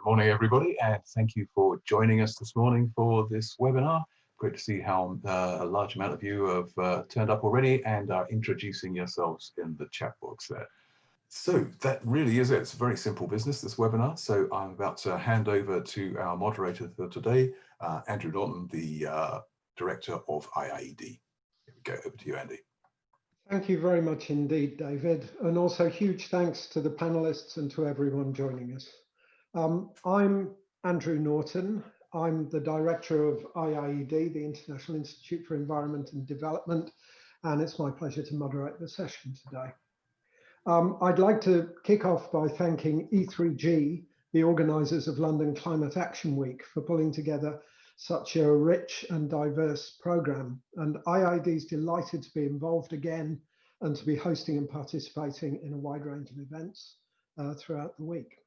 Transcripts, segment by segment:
Good morning, everybody, and thank you for joining us this morning for this webinar. Great to see how uh, a large amount of you have uh, turned up already and are introducing yourselves in the chat box there. So that really is it. It's a very simple business, this webinar. So I'm about to hand over to our moderator for today, uh, Andrew Norton, the uh, Director of IIED. Here we go, over to you, Andy. Thank you very much indeed, David. And also huge thanks to the panelists and to everyone joining us. Um, I'm Andrew Norton. I'm the director of IIED, the International Institute for Environment and Development, and it's my pleasure to moderate the session today. Um, I'd like to kick off by thanking E3G, the organisers of London Climate Action Week, for pulling together such a rich and diverse programme. And IIED is delighted to be involved again and to be hosting and participating in a wide range of events uh, throughout the week.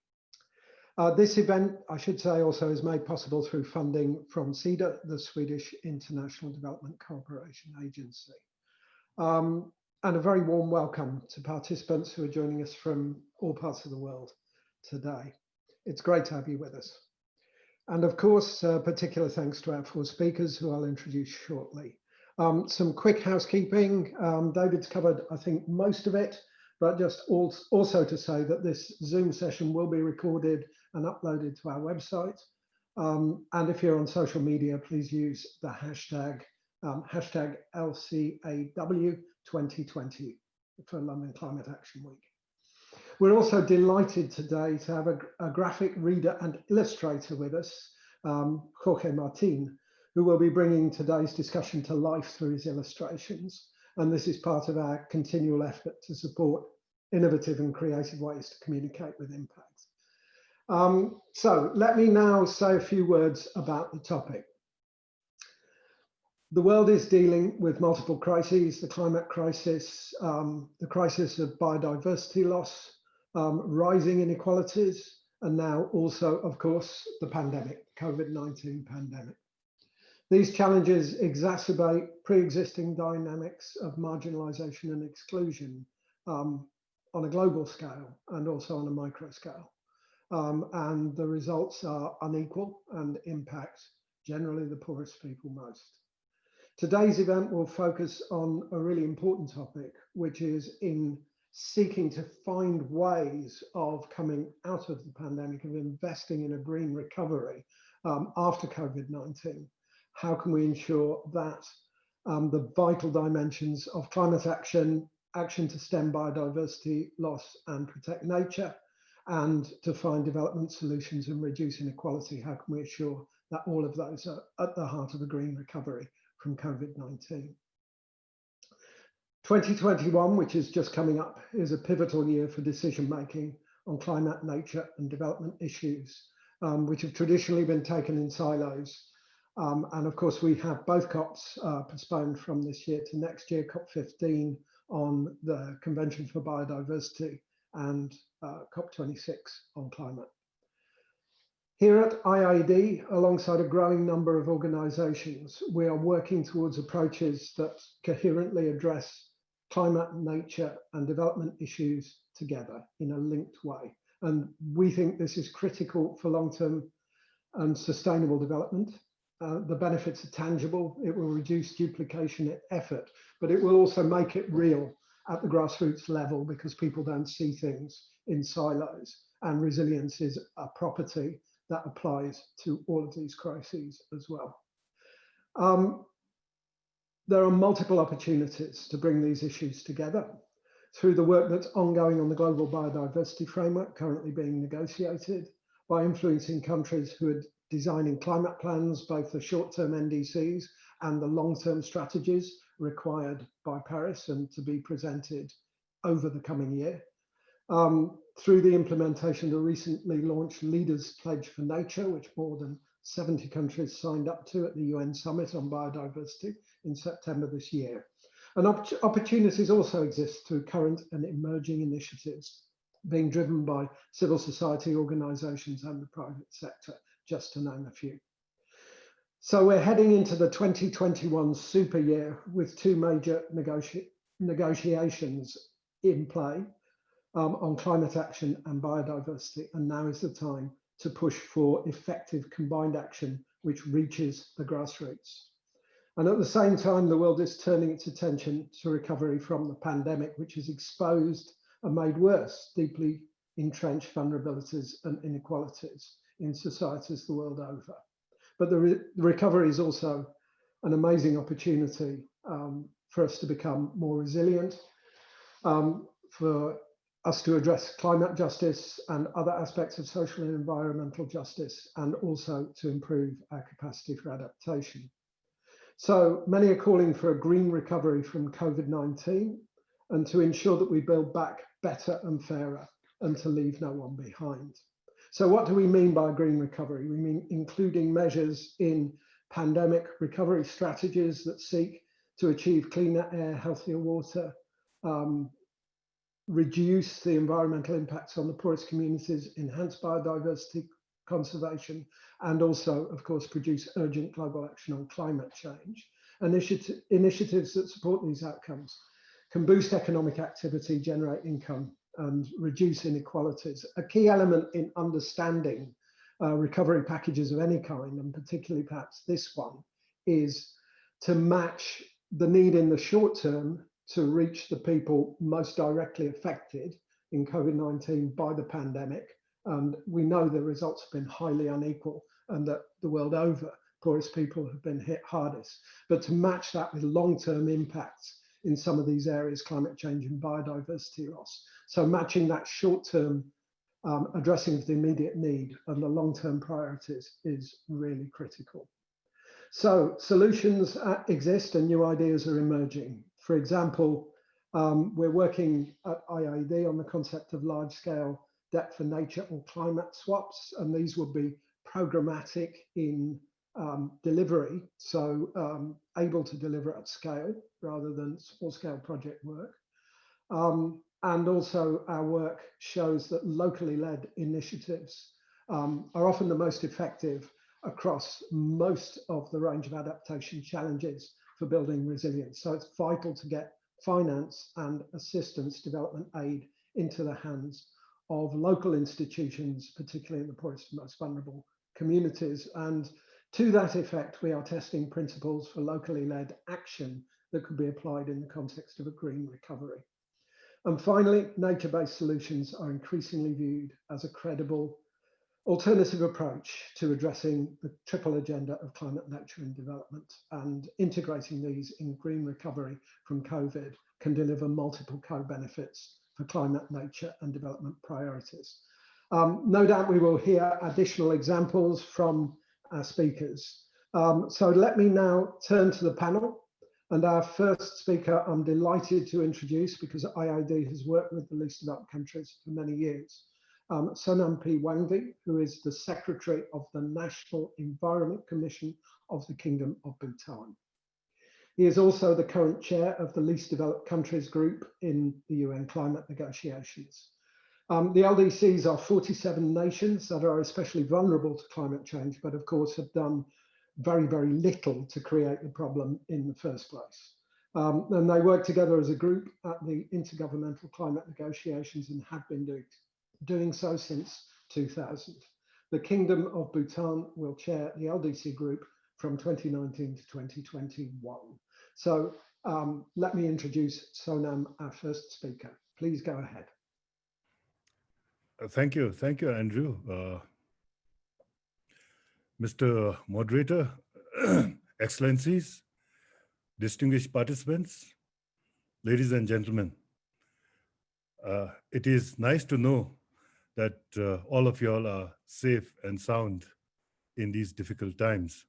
Uh, this event, I should say, also is made possible through funding from SIDA, the Swedish International Development Cooperation Agency. Um, and a very warm welcome to participants who are joining us from all parts of the world today. It's great to have you with us. And of course, uh, particular thanks to our four speakers who I'll introduce shortly. Um, some quick housekeeping. Um, David's covered, I think, most of it, but just also to say that this Zoom session will be recorded and uploaded to our website. Um, and if you're on social media, please use the hashtag um, hashtag LCAW2020 for London Climate Action Week. We're also delighted today to have a, a graphic reader and illustrator with us, um, Jorge Martin, who will be bringing today's discussion to life through his illustrations. And this is part of our continual effort to support innovative and creative ways to communicate with impact. Um, so let me now say a few words about the topic. The world is dealing with multiple crises, the climate crisis, um, the crisis of biodiversity loss, um, rising inequalities, and now also, of course, the pandemic, COVID-19 pandemic. These challenges exacerbate pre-existing dynamics of marginalization and exclusion um, on a global scale and also on a micro scale um, and the results are unequal and impact generally the poorest people most. Today's event will focus on a really important topic, which is in seeking to find ways of coming out of the pandemic, of investing in a green recovery um, after COVID-19. How can we ensure that um, the vital dimensions of climate action, action to stem biodiversity loss and protect nature, and to find development solutions and reduce inequality. How can we assure that all of those are at the heart of a green recovery from COVID-19? 2021, which is just coming up, is a pivotal year for decision making on climate, nature and development issues, um, which have traditionally been taken in silos. Um, and of course, we have both COPs uh, postponed from this year to next year, COP15 on the Convention for Biodiversity and uh, COP26 on climate. Here at IIED, alongside a growing number of organisations, we are working towards approaches that coherently address climate, nature and development issues together in a linked way. And we think this is critical for long-term and sustainable development. Uh, the benefits are tangible. It will reduce duplication effort, but it will also make it real at the grassroots level because people don't see things in silos and resilience is a property that applies to all of these crises as well. Um, there are multiple opportunities to bring these issues together through the work that's ongoing on the global biodiversity framework currently being negotiated by influencing countries who are designing climate plans, both the short-term NDCs and the long-term strategies required by Paris and to be presented over the coming year. Um, through the implementation of the recently launched Leaders Pledge for Nature, which more than 70 countries signed up to at the UN Summit on Biodiversity in September this year. And opp opportunities also exist through current and emerging initiatives being driven by civil society organizations and the private sector, just to name a few. So we're heading into the 2021 super year with two major negoti negotiations in play um, on climate action and biodiversity. And now is the time to push for effective combined action which reaches the grassroots. And at the same time, the world is turning its attention to recovery from the pandemic, which has exposed and made worse deeply entrenched vulnerabilities and inequalities in societies the world over. But the, re recovery is also an amazing opportunity um, for us to become more resilient, um, for us to address climate justice and other aspects of social and environmental justice, and also to improve our capacity for adaptation. So many are calling for a green recovery from COVID-19 and to ensure that we build back better and fairer and to leave no one behind. So what do we mean by green recovery? We mean including measures in pandemic recovery strategies that seek to achieve cleaner air, healthier water, um, reduce the environmental impacts on the poorest communities, enhance biodiversity conservation, and also, of course, produce urgent global action on climate change. Initiative, initiatives that support these outcomes can boost economic activity, generate income, and reduce inequalities. A key element in understanding uh, recovery packages of any kind, and particularly perhaps this one, is to match the need in the short term to reach the people most directly affected in COVID-19 by the pandemic. And we know the results have been highly unequal and that the world over, poorest people have been hit hardest. But to match that with long-term impacts in some of these areas, climate change and biodiversity loss. So matching that short-term um, addressing of the immediate need and the long-term priorities is really critical. So solutions uh, exist and new ideas are emerging. For example, um, we're working at IIED on the concept of large-scale debt for nature or climate swaps, and these will be programmatic in um, delivery, so um, able to deliver at scale rather than small scale project work. Um, and also our work shows that locally led initiatives um, are often the most effective across most of the range of adaptation challenges for building resilience. So it's vital to get finance and assistance development aid into the hands of local institutions, particularly in the poorest and most vulnerable communities. And to that effect, we are testing principles for locally led action that could be applied in the context of a green recovery. And finally, nature-based solutions are increasingly viewed as a credible alternative approach to addressing the triple agenda of climate, nature and development and integrating these in green recovery from COVID can deliver multiple co-benefits for climate, nature and development priorities. Um, no doubt we will hear additional examples from our speakers. Um, so let me now turn to the panel and our first speaker I'm delighted to introduce because IIED has worked with the least developed countries for many years. Um, P. Wangdi, who is the Secretary of the National Environment Commission of the Kingdom of Bhutan. He is also the current chair of the Least Developed Countries Group in the UN climate negotiations. Um, the LDCs are 47 nations that are especially vulnerable to climate change, but of course have done very, very little to create the problem in the first place. Um, and they work together as a group at the Intergovernmental Climate Negotiations and have been doing, doing so since 2000. The Kingdom of Bhutan will chair the LDC group from 2019 to 2021. So um, let me introduce Sonam, our first speaker. Please go ahead. Uh, thank you. Thank you, Andrew. Uh, Mr. Moderator, Excellencies, distinguished participants, ladies and gentlemen, uh, it is nice to know that uh, all of you all are safe and sound in these difficult times.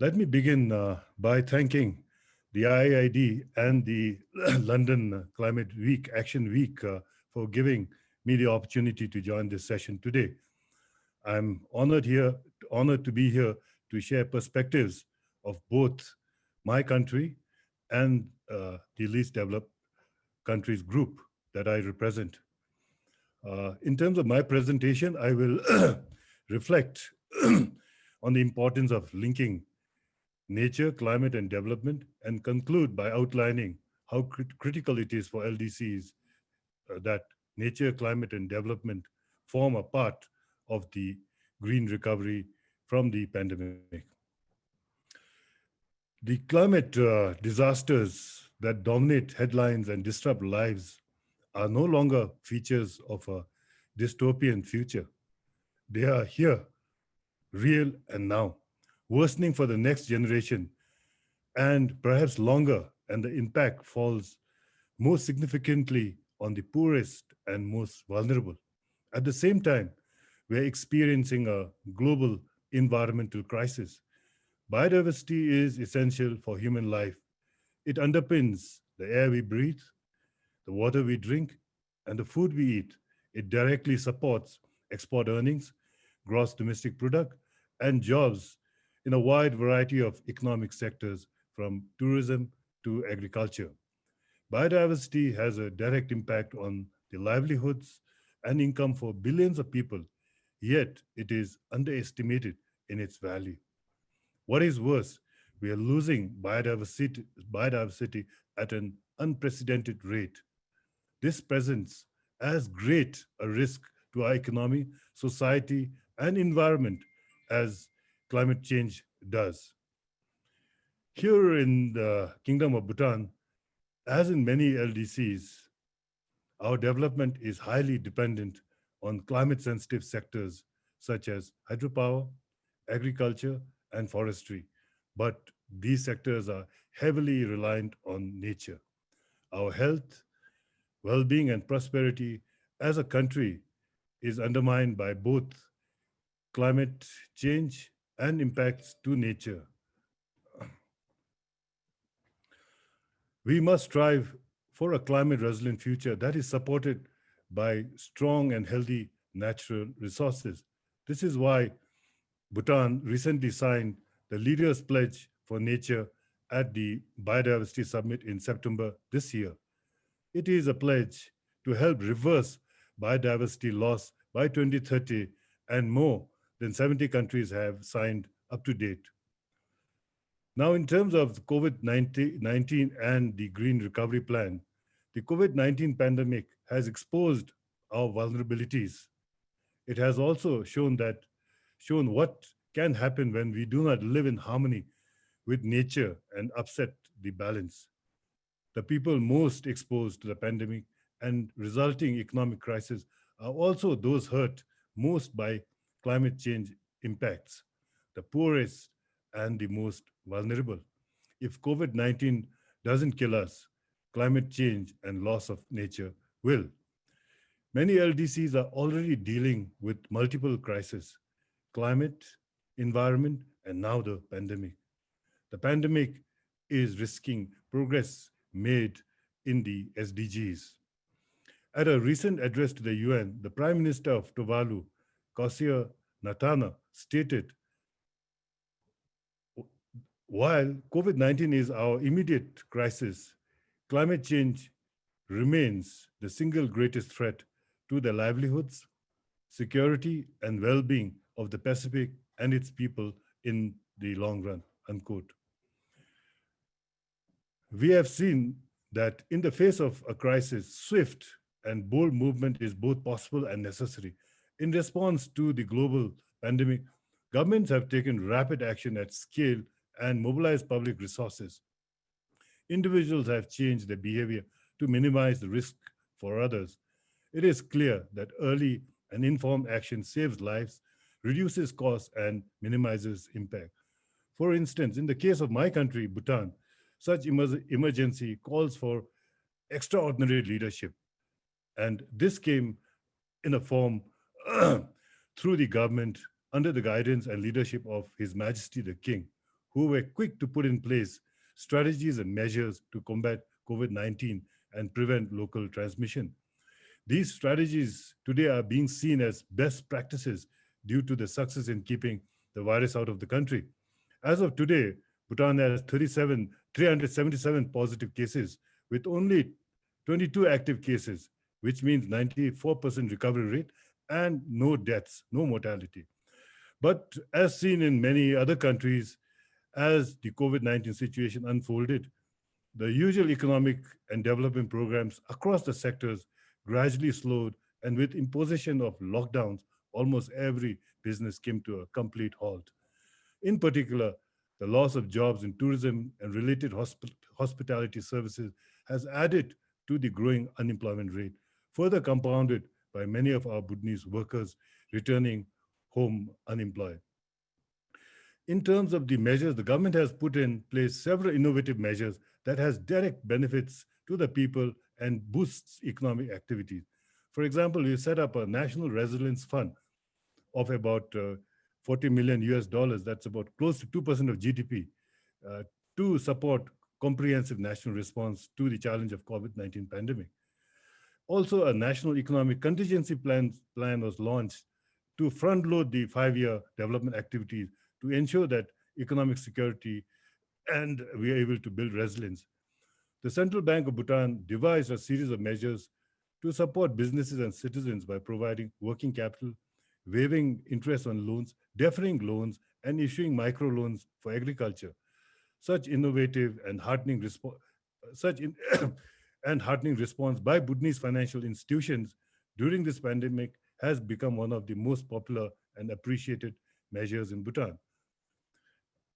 Let me begin uh, by thanking the IIED and the London Climate Week, Action Week, uh, for giving me the opportunity to join this session today. I'm honored here, honored to be here to share perspectives of both my country and uh, the least developed countries group that I represent. Uh, in terms of my presentation, I will reflect on the importance of linking nature, climate, and development, and conclude by outlining how crit critical it is for LDCs uh, that nature, climate, and development form a part of the green recovery from the pandemic. The climate uh, disasters that dominate headlines and disrupt lives are no longer features of a dystopian future. They are here, real and now, worsening for the next generation and perhaps longer, and the impact falls most significantly on the poorest and most vulnerable. At the same time, we're experiencing a global environmental crisis. Biodiversity is essential for human life. It underpins the air we breathe, the water we drink, and the food we eat. It directly supports export earnings, gross domestic product, and jobs in a wide variety of economic sectors from tourism to agriculture. Biodiversity has a direct impact on the livelihoods and income for billions of people, yet it is underestimated in its value. What is worse, we are losing biodiversity, biodiversity at an unprecedented rate. This presents as great a risk to our economy, society, and environment as climate change does. Here in the Kingdom of Bhutan, as in many LDCs, our development is highly dependent on climate sensitive sectors such as hydropower, agriculture, and forestry. But these sectors are heavily reliant on nature. Our health, well-being, and prosperity as a country is undermined by both climate change and impacts to nature. We must strive for a climate resilient future that is supported by strong and healthy natural resources. This is why Bhutan recently signed the Leaders Pledge for Nature at the Biodiversity Summit in September this year. It is a pledge to help reverse biodiversity loss by 2030 and more than 70 countries have signed up to date. Now, in terms of COVID-19 and the Green Recovery Plan, the COVID-19 pandemic has exposed our vulnerabilities. It has also shown that, shown what can happen when we do not live in harmony with nature and upset the balance. The people most exposed to the pandemic and resulting economic crisis are also those hurt most by climate change impacts, the poorest and the most vulnerable. If COVID-19 doesn't kill us, climate change and loss of nature will. Many LDCs are already dealing with multiple crises, climate, environment, and now the pandemic. The pandemic is risking progress made in the SDGs. At a recent address to the UN, the Prime Minister of Tuvalu, Kausea Natana, stated while COVID-19 is our immediate crisis, climate change remains the single greatest threat to the livelihoods, security, and well-being of the Pacific and its people in the long run, unquote. We have seen that in the face of a crisis, swift and bold movement is both possible and necessary. In response to the global pandemic, governments have taken rapid action at scale and mobilize public resources. Individuals have changed their behavior to minimize the risk for others. It is clear that early and informed action saves lives, reduces costs, and minimizes impact. For instance, in the case of my country, Bhutan, such emergency calls for extraordinary leadership. And this came in a form through the government under the guidance and leadership of His Majesty the King who were quick to put in place strategies and measures to combat COVID-19 and prevent local transmission. These strategies today are being seen as best practices due to the success in keeping the virus out of the country. As of today, Bhutan has 37, 377 positive cases with only 22 active cases, which means 94% recovery rate and no deaths, no mortality. But as seen in many other countries, as the COVID-19 situation unfolded, the usual economic and development programs across the sectors gradually slowed and with imposition of lockdowns almost every business came to a complete halt. In particular, the loss of jobs in tourism and related hosp hospitality services has added to the growing unemployment rate, further compounded by many of our Bhutanese workers returning home unemployed. In terms of the measures, the government has put in place several innovative measures that has direct benefits to the people and boosts economic activities. For example, we set up a national resilience fund of about uh, 40 million US dollars, that's about close to 2% of GDP, uh, to support comprehensive national response to the challenge of COVID-19 pandemic. Also, a national economic contingency plan, plan was launched to front load the five-year development activities to ensure that economic security and we are able to build resilience. The Central Bank of Bhutan devised a series of measures to support businesses and citizens by providing working capital, waiving interest on loans, deferring loans, and issuing microloans for agriculture. Such innovative and heartening response, such in and heartening response by Bhutanese financial institutions during this pandemic has become one of the most popular and appreciated measures in Bhutan.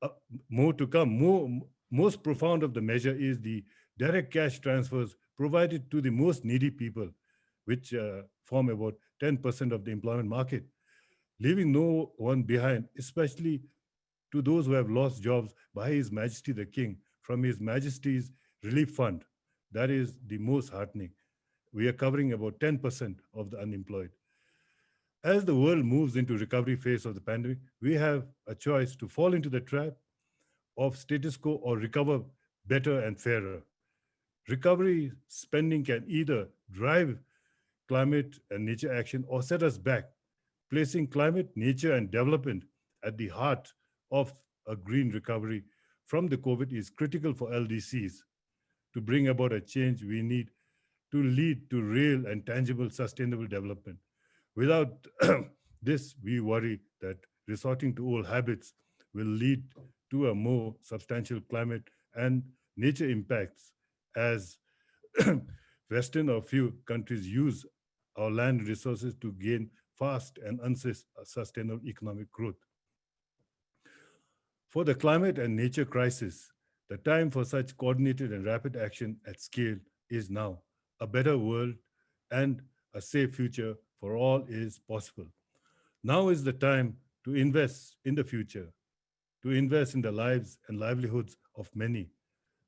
Uh, more to come, more, most profound of the measure is the direct cash transfers provided to the most needy people, which uh, form about 10% of the employment market leaving no one behind, especially to those who have lost jobs by His Majesty the King from His Majesty's Relief Fund. That is the most heartening. We are covering about 10% of the unemployed. As the world moves into recovery phase of the pandemic, we have a choice to fall into the trap of status quo or recover better and fairer. Recovery spending can either drive climate and nature action or set us back placing climate, nature, and development at the heart of a green recovery from the COVID is critical for LDCs. To bring about a change, we need to lead to real and tangible sustainable development. Without this, we worry that resorting to old habits will lead to a more substantial climate and nature impacts as Western or few countries use our land resources to gain fast and unsustainable economic growth. For the climate and nature crisis, the time for such coordinated and rapid action at scale is now. A better world and a safe future for all is possible. Now is the time to invest in the future, to invest in the lives and livelihoods of many,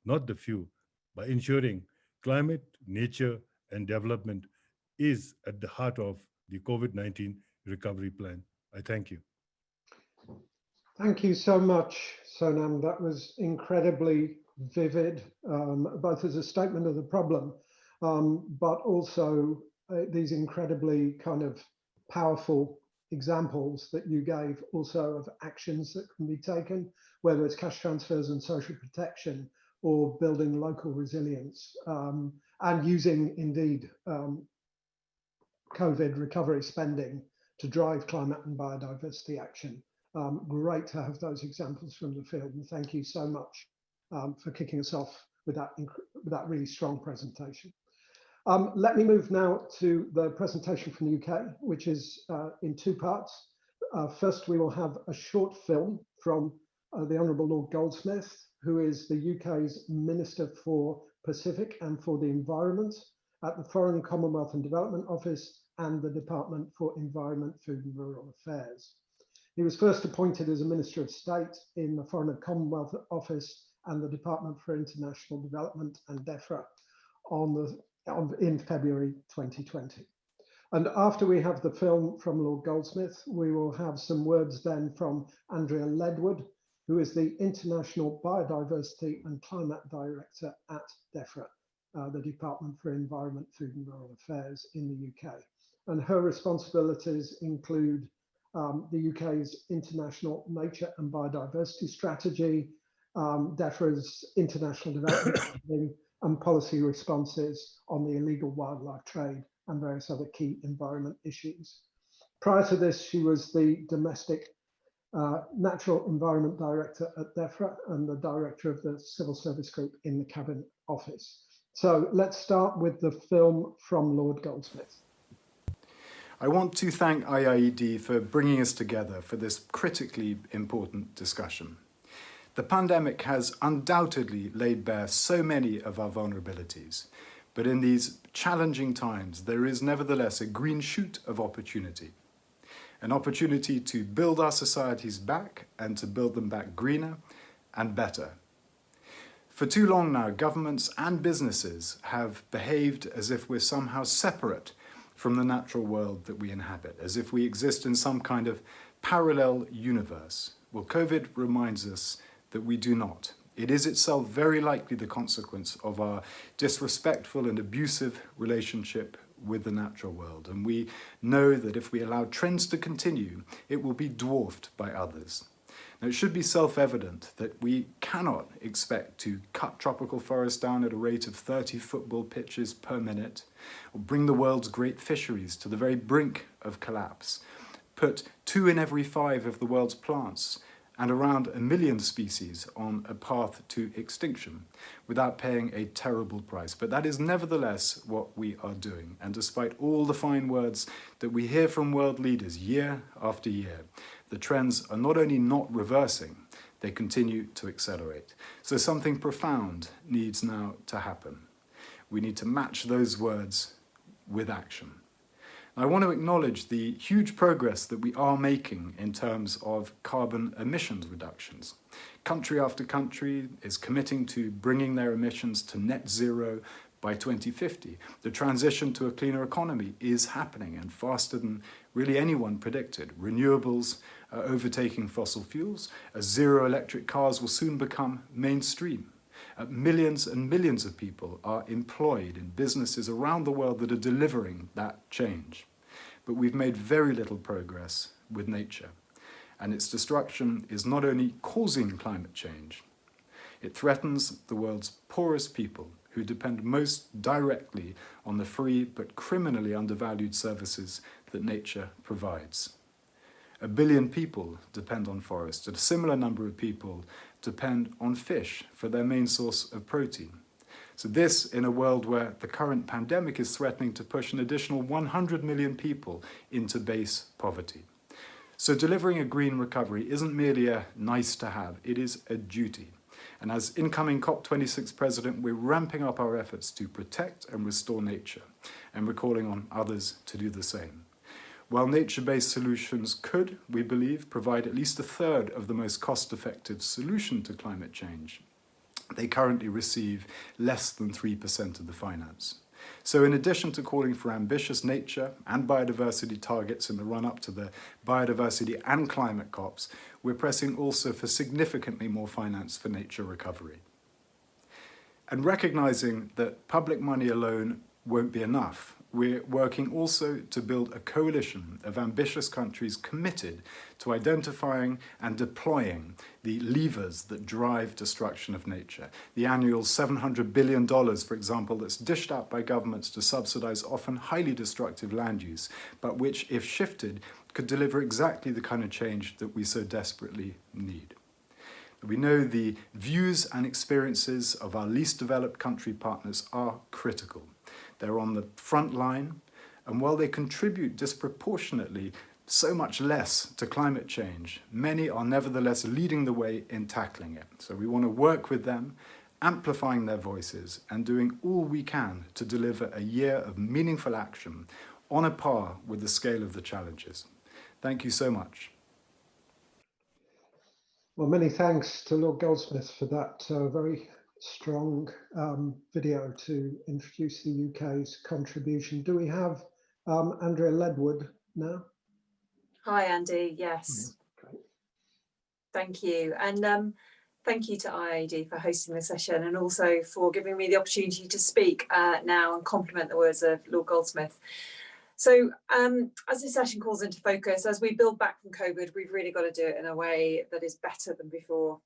not the few, by ensuring climate, nature, and development is at the heart of the COVID-19 recovery plan. I thank you. Thank you so much, Sonam. That was incredibly vivid, um, both as a statement of the problem, um, but also uh, these incredibly kind of powerful examples that you gave also of actions that can be taken, whether it's cash transfers and social protection or building local resilience um, and using indeed um, COVID recovery spending to drive climate and biodiversity action. Um, great to have those examples from the field and thank you so much um, for kicking us off with that, with that really strong presentation. Um, let me move now to the presentation from the UK, which is uh, in two parts. Uh, first, we will have a short film from uh, the Honourable Lord Goldsmith, who is the UK's Minister for Pacific and for the Environment at the Foreign Commonwealth and Development Office and the Department for Environment, Food and Rural Affairs. He was first appointed as a Minister of State in the Foreign and Commonwealth Office and the Department for International Development and DEFRA on the, on, in February 2020. And after we have the film from Lord Goldsmith, we will have some words then from Andrea Ledward, who is the International Biodiversity and Climate Director at DEFRA uh, the Department for Environment, Food and Rural Affairs in the UK. And her responsibilities include um, the UK's International Nature and Biodiversity Strategy, um, DEFRA's international development and policy responses on the illegal wildlife trade and various other key environment issues. Prior to this, she was the domestic uh, Natural Environment Director at DEFRA and the Director of the Civil Service Group in the Cabinet Office. So let's start with the film from Lord Goldsmith. I want to thank IIED for bringing us together for this critically important discussion. The pandemic has undoubtedly laid bare so many of our vulnerabilities, but in these challenging times, there is nevertheless a green shoot of opportunity. An opportunity to build our societies back and to build them back greener and better. For too long now, governments and businesses have behaved as if we're somehow separate from the natural world that we inhabit, as if we exist in some kind of parallel universe. Well, COVID reminds us that we do not. It is itself very likely the consequence of our disrespectful and abusive relationship with the natural world. And we know that if we allow trends to continue, it will be dwarfed by others. Now, it should be self-evident that we cannot expect to cut tropical forests down at a rate of 30 football pitches per minute, or bring the world's great fisheries to the very brink of collapse, put two in every five of the world's plants and around a million species on a path to extinction without paying a terrible price. But that is nevertheless what we are doing. And despite all the fine words that we hear from world leaders year after year, the trends are not only not reversing, they continue to accelerate. So something profound needs now to happen. We need to match those words with action. I want to acknowledge the huge progress that we are making in terms of carbon emissions reductions. Country after country is committing to bringing their emissions to net zero by 2050. The transition to a cleaner economy is happening and faster than really anyone predicted. Renewables are overtaking fossil fuels zero electric cars will soon become mainstream. Uh, millions and millions of people are employed in businesses around the world that are delivering that change. But we've made very little progress with nature. And its destruction is not only causing climate change, it threatens the world's poorest people who depend most directly on the free but criminally undervalued services that nature provides. A billion people depend on forests, and a similar number of people depend on fish for their main source of protein. So this in a world where the current pandemic is threatening to push an additional 100 million people into base poverty. So delivering a green recovery isn't merely a nice to have, it is a duty. And as incoming COP26 president, we're ramping up our efforts to protect and restore nature, and we're calling on others to do the same. While nature-based solutions could, we believe, provide at least a third of the most cost-effective solution to climate change, they currently receive less than 3% of the finance. So in addition to calling for ambitious nature and biodiversity targets in the run-up to the biodiversity and climate COPs, we're pressing also for significantly more finance for nature recovery. And recognizing that public money alone won't be enough, we're working also to build a coalition of ambitious countries committed to identifying and deploying the levers that drive destruction of nature. The annual $700 billion, for example, that's dished out by governments to subsidize often highly destructive land use, but which, if shifted, could deliver exactly the kind of change that we so desperately need. We know the views and experiences of our least developed country partners are critical. They're on the front line, and while they contribute disproportionately so much less to climate change, many are nevertheless leading the way in tackling it. So we want to work with them, amplifying their voices and doing all we can to deliver a year of meaningful action on a par with the scale of the challenges. Thank you so much. Well, many thanks to Lord Goldsmith for that uh, very strong um, video to introduce the UK's contribution. Do we have um, Andrea Ledward now? Hi, Andy. Yes. Mm, thank you. And um, thank you to IIED for hosting the session and also for giving me the opportunity to speak uh, now and complement the words of Lord Goldsmith. So um, as this session calls into focus, as we build back from COVID, we've really got to do it in a way that is better than before.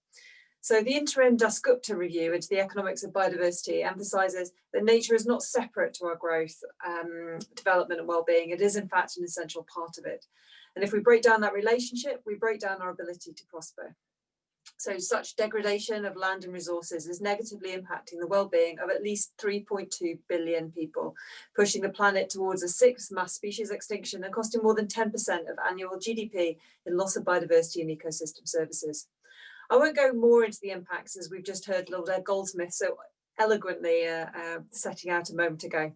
So the interim Dasgupta review into the economics of biodiversity emphasises that nature is not separate to our growth, um, development and well-being. It is in fact an essential part of it. And if we break down that relationship, we break down our ability to prosper. So such degradation of land and resources is negatively impacting the well-being of at least 3.2 billion people, pushing the planet towards a sixth mass species extinction and costing more than 10% of annual GDP in loss of biodiversity and ecosystem services. I won't go more into the impacts as we've just heard Lord Goldsmith so eloquently uh, uh, setting out a moment ago.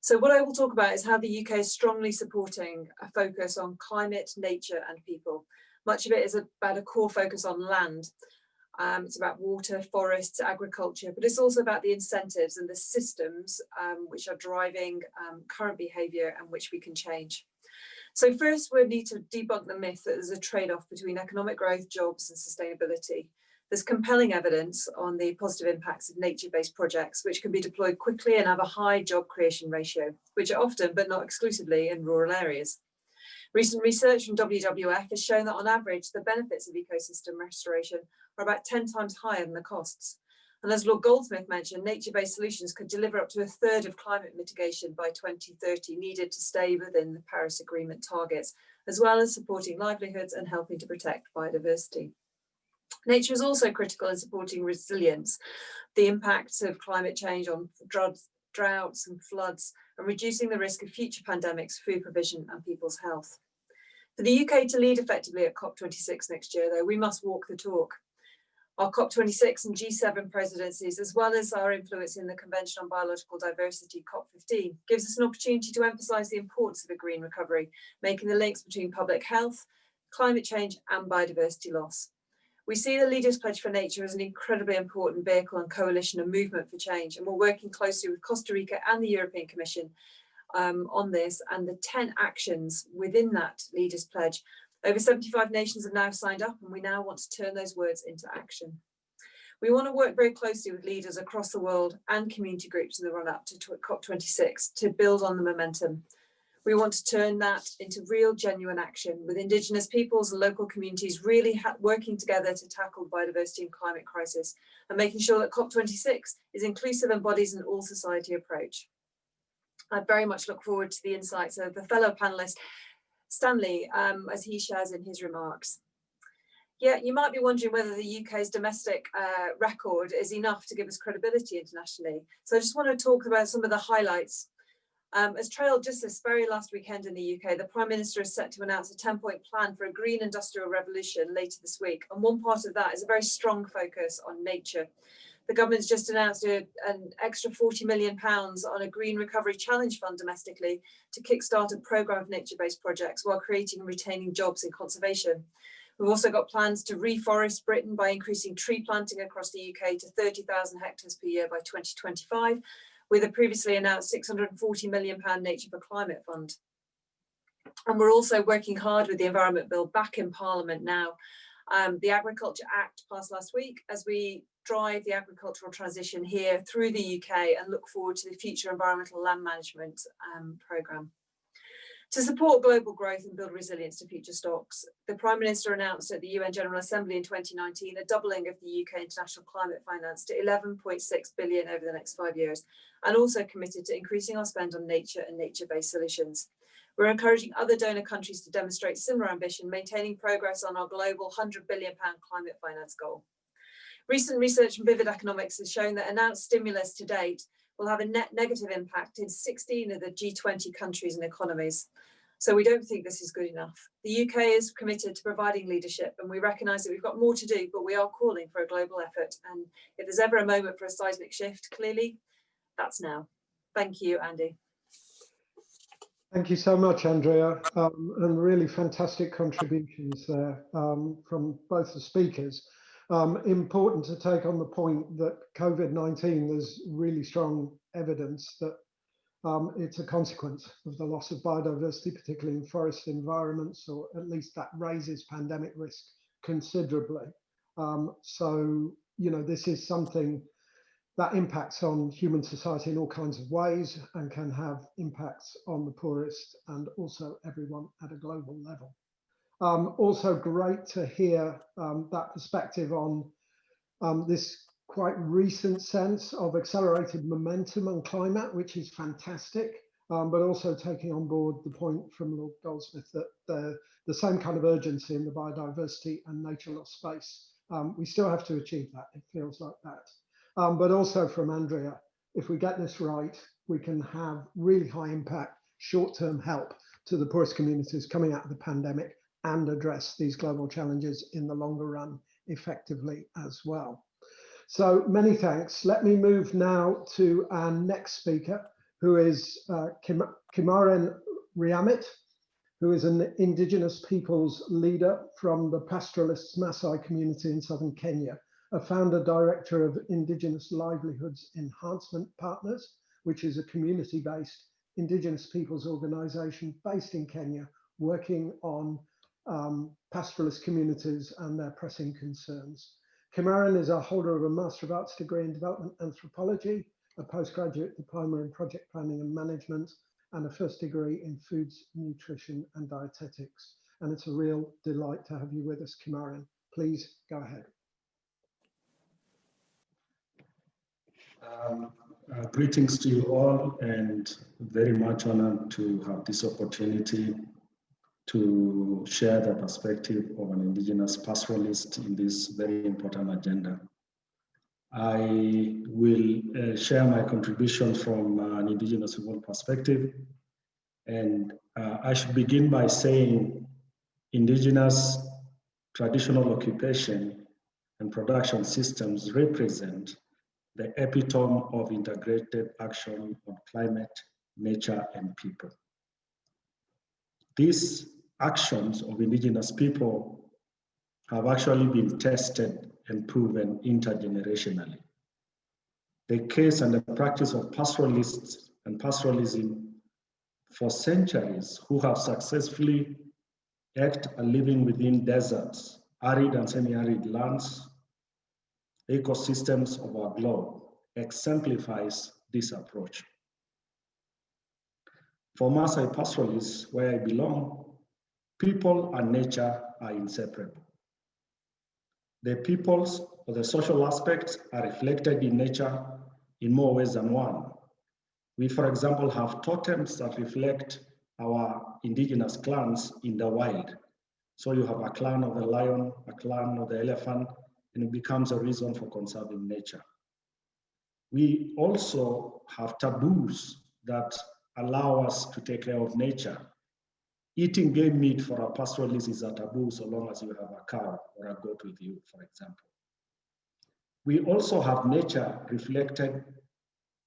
So what I will talk about is how the UK is strongly supporting a focus on climate, nature and people. Much of it is about a core focus on land. Um, it's about water, forests, agriculture, but it's also about the incentives and the systems um, which are driving um, current behaviour and which we can change. So first we need to debunk the myth that there's a trade-off between economic growth, jobs and sustainability. There's compelling evidence on the positive impacts of nature-based projects, which can be deployed quickly and have a high job creation ratio, which are often, but not exclusively, in rural areas. Recent research from WWF has shown that on average, the benefits of ecosystem restoration are about 10 times higher than the costs. And as Lord Goldsmith mentioned, nature-based solutions could deliver up to a third of climate mitigation by 2030 needed to stay within the Paris Agreement targets, as well as supporting livelihoods and helping to protect biodiversity. Nature is also critical in supporting resilience, the impacts of climate change on droughts and floods, and reducing the risk of future pandemics, food provision and people's health. For the UK to lead effectively at COP26 next year, though, we must walk the talk. Our COP26 and G7 presidencies, as well as our influence in the Convention on Biological Diversity, COP15, gives us an opportunity to emphasise the importance of a green recovery, making the links between public health, climate change and biodiversity loss. We see the Leaders Pledge for Nature as an incredibly important vehicle and coalition and movement for change, and we're working closely with Costa Rica and the European Commission um, on this and the 10 actions within that Leaders Pledge. Over 75 nations have now signed up and we now want to turn those words into action. We want to work very closely with leaders across the world and community groups in the run up to COP26 to build on the momentum. We want to turn that into real genuine action with Indigenous peoples and local communities really working together to tackle biodiversity and climate crisis and making sure that COP26 is inclusive and embodies an all society approach. I very much look forward to the insights of the fellow panelist, Stanley, um, as he shares in his remarks. Yeah, you might be wondering whether the UK's domestic uh, record is enough to give us credibility internationally. So I just want to talk about some of the highlights um, as trailed just this very last weekend in the UK, the Prime Minister is set to announce a 10-point plan for a green industrial revolution later this week. And one part of that is a very strong focus on nature. The government's just announced a, an extra 40 million pounds on a Green Recovery Challenge Fund domestically to kickstart a programme of nature-based projects while creating and retaining jobs in conservation. We've also got plans to reforest Britain by increasing tree planting across the UK to 30,000 hectares per year by 2025 with a previously announced 640 million pound Nature for Climate Fund. And we're also working hard with the Environment Bill back in Parliament now. Um, the Agriculture Act passed last week as we drive the agricultural transition here through the UK and look forward to the future environmental land management um, programme. To support global growth and build resilience to future stocks, the Prime Minister announced at the UN General Assembly in 2019 a doubling of the UK international climate finance to 11.6 billion over the next five years, and also committed to increasing our spend on nature and nature-based solutions. We're encouraging other donor countries to demonstrate similar ambition, maintaining progress on our global £100 billion climate finance goal. Recent research from Vivid Economics has shown that announced stimulus to date will have a net negative impact in 16 of the G20 countries and economies. So we don't think this is good enough. The UK is committed to providing leadership and we recognise that we've got more to do, but we are calling for a global effort. And if there's ever a moment for a seismic shift, clearly that's now. Thank you, Andy. Thank you so much, Andrea, um, and really fantastic contributions there um, from both the speakers. Um, important to take on the point that COVID-19, there's really strong evidence that um, it's a consequence of the loss of biodiversity, particularly in forest environments, or at least that raises pandemic risk considerably. Um, so, you know, this is something that impacts on human society in all kinds of ways and can have impacts on the poorest and also everyone at a global level. Um, also great to hear um, that perspective on um, this quite recent sense of accelerated momentum on climate, which is fantastic, um, but also taking on board the point from Lord Goldsmith that the, the same kind of urgency in the biodiversity and nature loss space Um, we still have to achieve that. It feels like that. Um, but also from Andrea, if we get this right, we can have really high impact short-term help to the poorest communities coming out of the pandemic and address these global challenges in the longer run effectively as well. So many thanks. Let me move now to our next speaker, who is uh, Kim Kimaren Riamit, who is an Indigenous peoples leader from the pastoralists Maasai community in southern Kenya, a founder director of Indigenous Livelihoods Enhancement Partners, which is a community-based Indigenous peoples organization based in Kenya, working on um, pastoralist communities and their pressing concerns. Kimaren is a holder of a Master of Arts degree in Development Anthropology, a postgraduate diploma in Project Planning and Management, and a first degree in Foods, Nutrition and Dietetics. And it's a real delight to have you with us, Kimaren. Please go ahead. Um, uh, greetings to you all and very much honored to have this opportunity to share the perspective of an Indigenous pastoralist in this very important agenda. I will uh, share my contribution from uh, an Indigenous people perspective. And uh, I should begin by saying Indigenous traditional occupation and production systems represent the epitome of integrated action on climate, nature, and people. These actions of indigenous people have actually been tested and proven intergenerationally. The case and the practice of pastoralists and pastoralism for centuries who have successfully act a living within deserts, arid and semi-arid lands, ecosystems of our globe exemplifies this approach. For Maasai pastoralists, where I belong, people and nature are inseparable. The peoples or the social aspects are reflected in nature in more ways than one. We, for example, have totems that reflect our indigenous clans in the wild. So you have a clan of the lion, a clan of the elephant, and it becomes a reason for conserving nature. We also have taboos that allow us to take care of nature. Eating game meat for a pastoralist is a taboo so long as you have a cow or a goat with you, for example. We also have nature reflected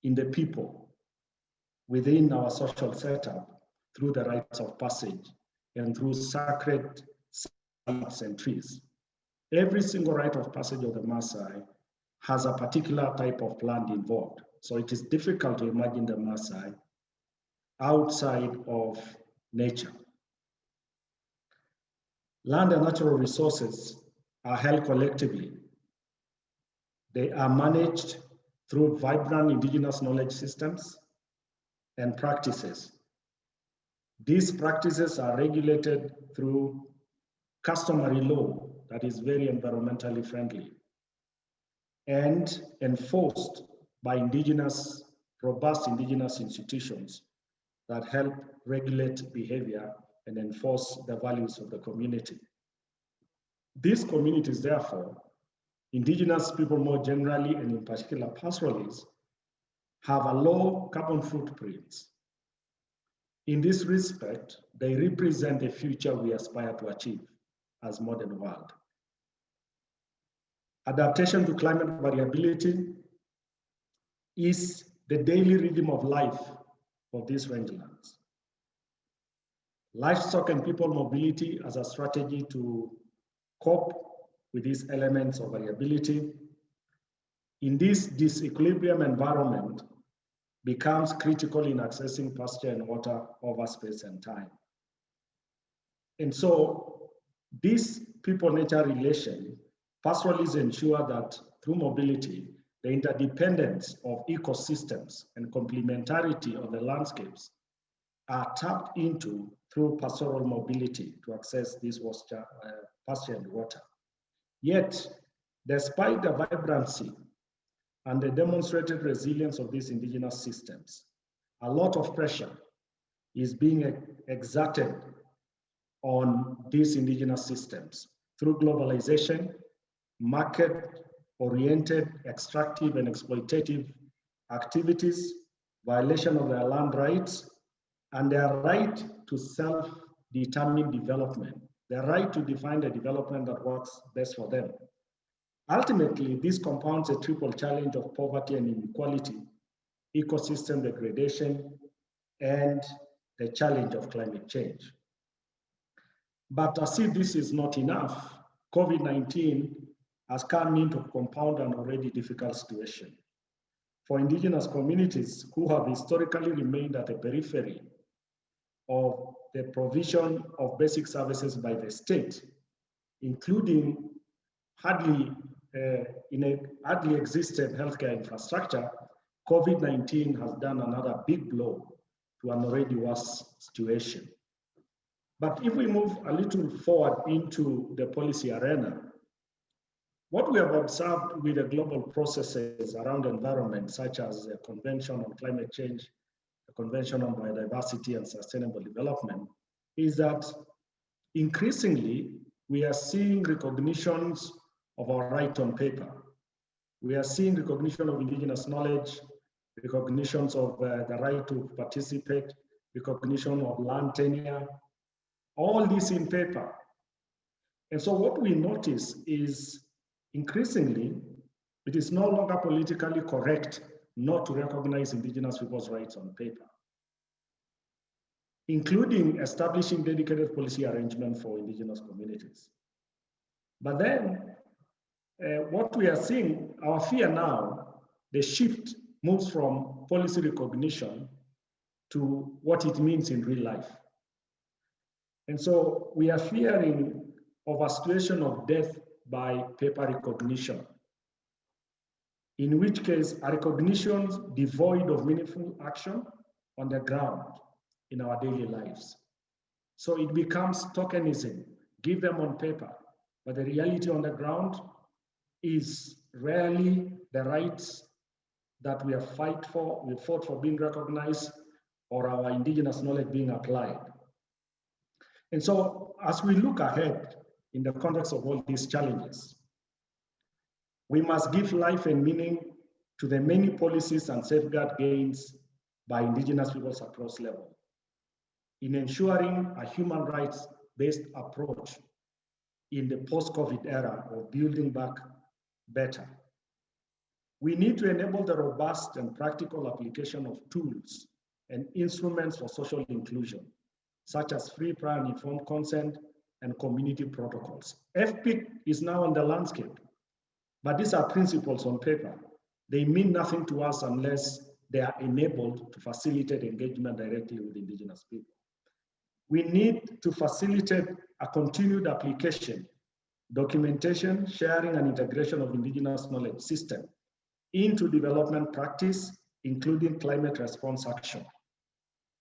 in the people within our social setup through the rites of passage and through sacred sites and trees. Every single rite of passage of the Maasai has a particular type of plant involved. So it is difficult to imagine the Maasai outside of nature. Land and natural resources are held collectively. They are managed through vibrant indigenous knowledge systems and practices. These practices are regulated through customary law that is very environmentally friendly and enforced by indigenous, robust indigenous institutions that help regulate behavior and enforce the values of the community. These communities, therefore, indigenous people more generally, and in particular pastoralists, have a low carbon footprint. In this respect, they represent the future we aspire to achieve as modern world. Adaptation to climate variability is the daily rhythm of life of these rangelands. Livestock and people mobility as a strategy to cope with these elements of variability in this disequilibrium environment becomes critical in accessing pasture and water over space and time. And so this people-nature relation pastoralists ensure that through mobility, the interdependence of ecosystems and complementarity of the landscapes are tapped into through pastoral mobility to access this uh, pasture and water. Yet, despite the vibrancy and the demonstrated resilience of these indigenous systems, a lot of pressure is being exerted on these indigenous systems through globalization market-oriented, extractive and exploitative activities, violation of their land rights, and their right to self-determined development, their right to define the development that works best for them. Ultimately, this compounds a triple challenge of poverty and inequality, ecosystem degradation, and the challenge of climate change. But as if this is not enough, COVID-19 has come in to compound an already difficult situation. For indigenous communities who have historically remained at the periphery of the provision of basic services by the state, including hardly uh, in a hardly existed healthcare infrastructure, COVID-19 has done another big blow to an already worse situation. But if we move a little forward into the policy arena, what we have observed with the global processes around environment, such as the Convention on Climate Change, the Convention on Biodiversity and Sustainable Development, is that increasingly we are seeing recognitions of our right on paper. We are seeing recognition of indigenous knowledge, recognitions of uh, the right to participate, recognition of land tenure, all this in paper. And so what we notice is increasingly, it is no longer politically correct not to recognize indigenous people's rights on paper, including establishing dedicated policy arrangement for indigenous communities. But then uh, what we are seeing, our fear now, the shift moves from policy recognition to what it means in real life. And so we are fearing of a situation of death by paper recognition, in which case a recognition devoid of meaningful action on the ground in our daily lives. So it becomes tokenism, give them on paper, but the reality on the ground is rarely the rights that we have fight for, we fought for being recognized or our indigenous knowledge being applied. And so as we look ahead in the context of all these challenges, we must give life and meaning to the many policies and safeguard gains by indigenous peoples across level in ensuring a human rights-based approach in the post-COVID era of building back better. We need to enable the robust and practical application of tools and instruments for social inclusion, such as free, prior, and informed consent and community protocols. FPIC is now on the landscape, but these are principles on paper. They mean nothing to us unless they are enabled to facilitate engagement directly with indigenous people. We need to facilitate a continued application documentation, sharing, and integration of indigenous knowledge system into development practice, including climate response action.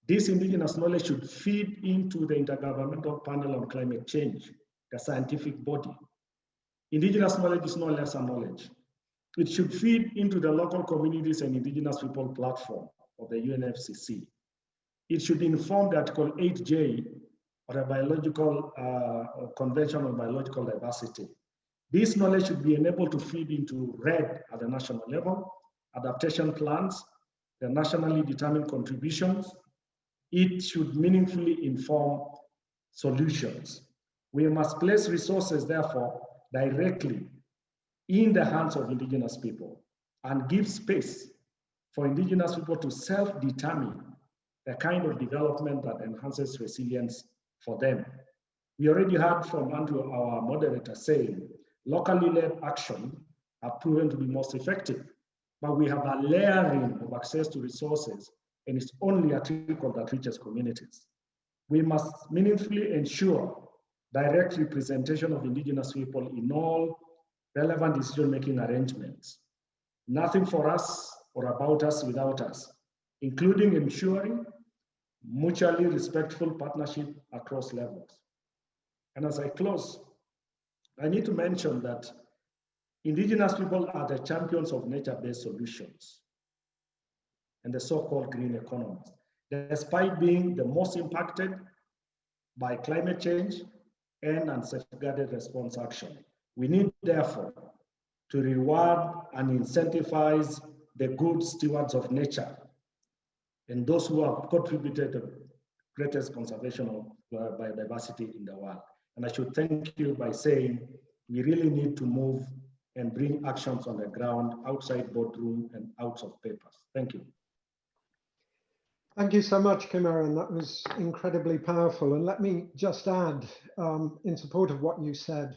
This indigenous knowledge should feed into the Intergovernmental Panel on Climate Change, the scientific body. Indigenous knowledge is no lesser knowledge. It should feed into the local communities and indigenous people platform of the UNFCCC. It should inform the Article 8J or a biological uh, convention on biological diversity. This knowledge should be enabled to feed into REDD at the national level, adaptation plans, the nationally determined contributions. It should meaningfully inform solutions. We must place resources, therefore, directly in the hands of indigenous people and give space for indigenous people to self-determine the kind of development that enhances resilience for them. We already heard from Andrew, our moderator, saying locally led action have proven to be most effective, but we have a layering of access to resources and it's only a trickle that reaches communities. We must meaningfully ensure direct representation of indigenous people in all relevant decision-making arrangements. Nothing for us or about us without us, including ensuring mutually respectful partnership across levels. And as I close, I need to mention that indigenous people are the champions of nature-based solutions and the so-called green economies, despite being the most impacted by climate change and unsafeguarded response action. We need, therefore, to reward and incentivize the good stewards of nature and those who have contributed the greatest conservation of biodiversity in the world. And I should thank you by saying we really need to move and bring actions on the ground outside boardroom and out of papers. Thank you. Thank you so much, Kimaren. That was incredibly powerful. And let me just add, um, in support of what you said,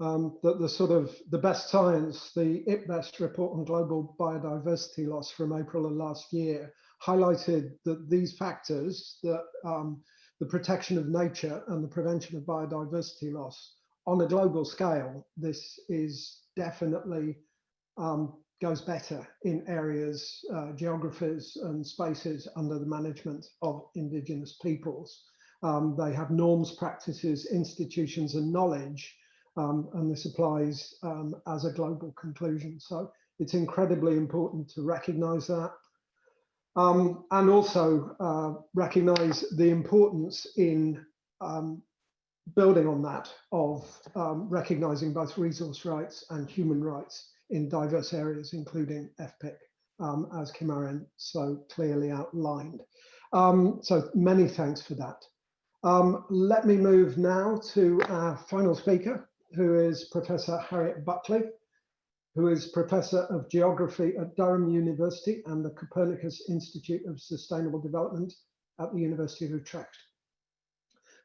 um, that the sort of the best science, the IPBES report on global biodiversity loss from April of last year, highlighted that these factors, that um, the protection of nature and the prevention of biodiversity loss on a global scale, this is definitely um, goes better in areas, uh, geographies and spaces under the management of indigenous peoples. Um, they have norms, practices, institutions and knowledge, um, and this applies um, as a global conclusion. So it's incredibly important to recognize that. Um, and also uh, recognize the importance in um, building on that of um, recognizing both resource rights and human rights in diverse areas, including FPIC, um, as Kimaren so clearly outlined. Um, so many thanks for that. Um, let me move now to our final speaker, who is Professor Harriet Bulkeley, who is Professor of Geography at Durham University and the Copernicus Institute of Sustainable Development at the University of Utrecht.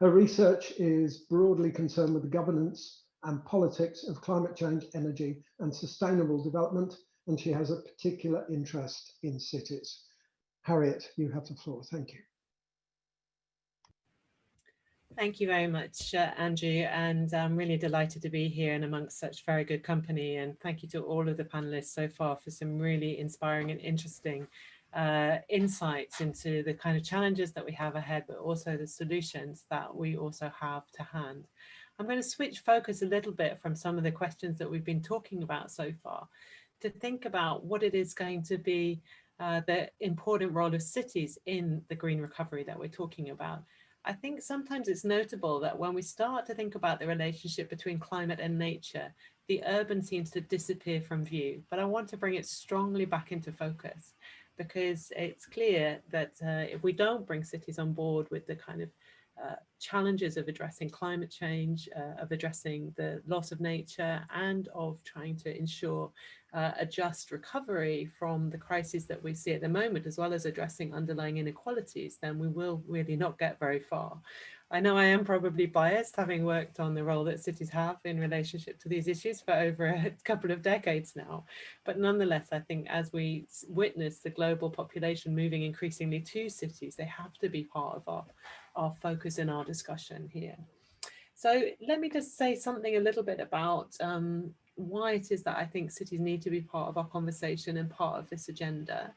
Her research is broadly concerned with the governance and politics of climate change, energy and sustainable development, and she has a particular interest in cities. Harriet, you have the floor. Thank you. Thank you very much, uh, Andrew, and I'm really delighted to be here and amongst such very good company. And thank you to all of the panelists so far for some really inspiring and interesting uh, insights into the kind of challenges that we have ahead, but also the solutions that we also have to hand. I'm going to switch focus a little bit from some of the questions that we've been talking about so far to think about what it is going to be uh, the important role of cities in the green recovery that we're talking about. I think sometimes it's notable that when we start to think about the relationship between climate and nature, the urban seems to disappear from view, but I want to bring it strongly back into focus because it's clear that uh, if we don't bring cities on board with the kind of uh, challenges of addressing climate change, uh, of addressing the loss of nature and of trying to ensure uh, a just recovery from the crises that we see at the moment, as well as addressing underlying inequalities, then we will really not get very far. I know I am probably biased, having worked on the role that cities have in relationship to these issues for over a couple of decades now. But nonetheless, I think as we witness the global population moving increasingly to cities, they have to be part of our, our focus in our discussion here. So let me just say something a little bit about um, why it is that I think cities need to be part of our conversation and part of this agenda.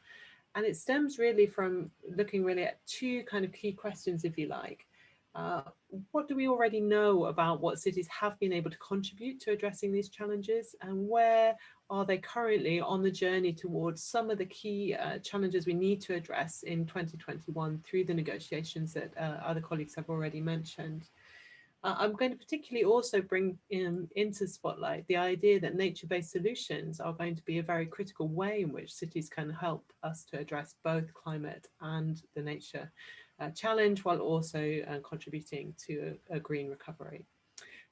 And it stems really from looking really at two kind of key questions, if you like. Uh, what do we already know about what cities have been able to contribute to addressing these challenges and where are they currently on the journey towards some of the key uh, challenges we need to address in 2021 through the negotiations that uh, other colleagues have already mentioned. Uh, I'm going to particularly also bring in, into spotlight the idea that nature-based solutions are going to be a very critical way in which cities can help us to address both climate and the nature challenge while also uh, contributing to a, a, green recovery.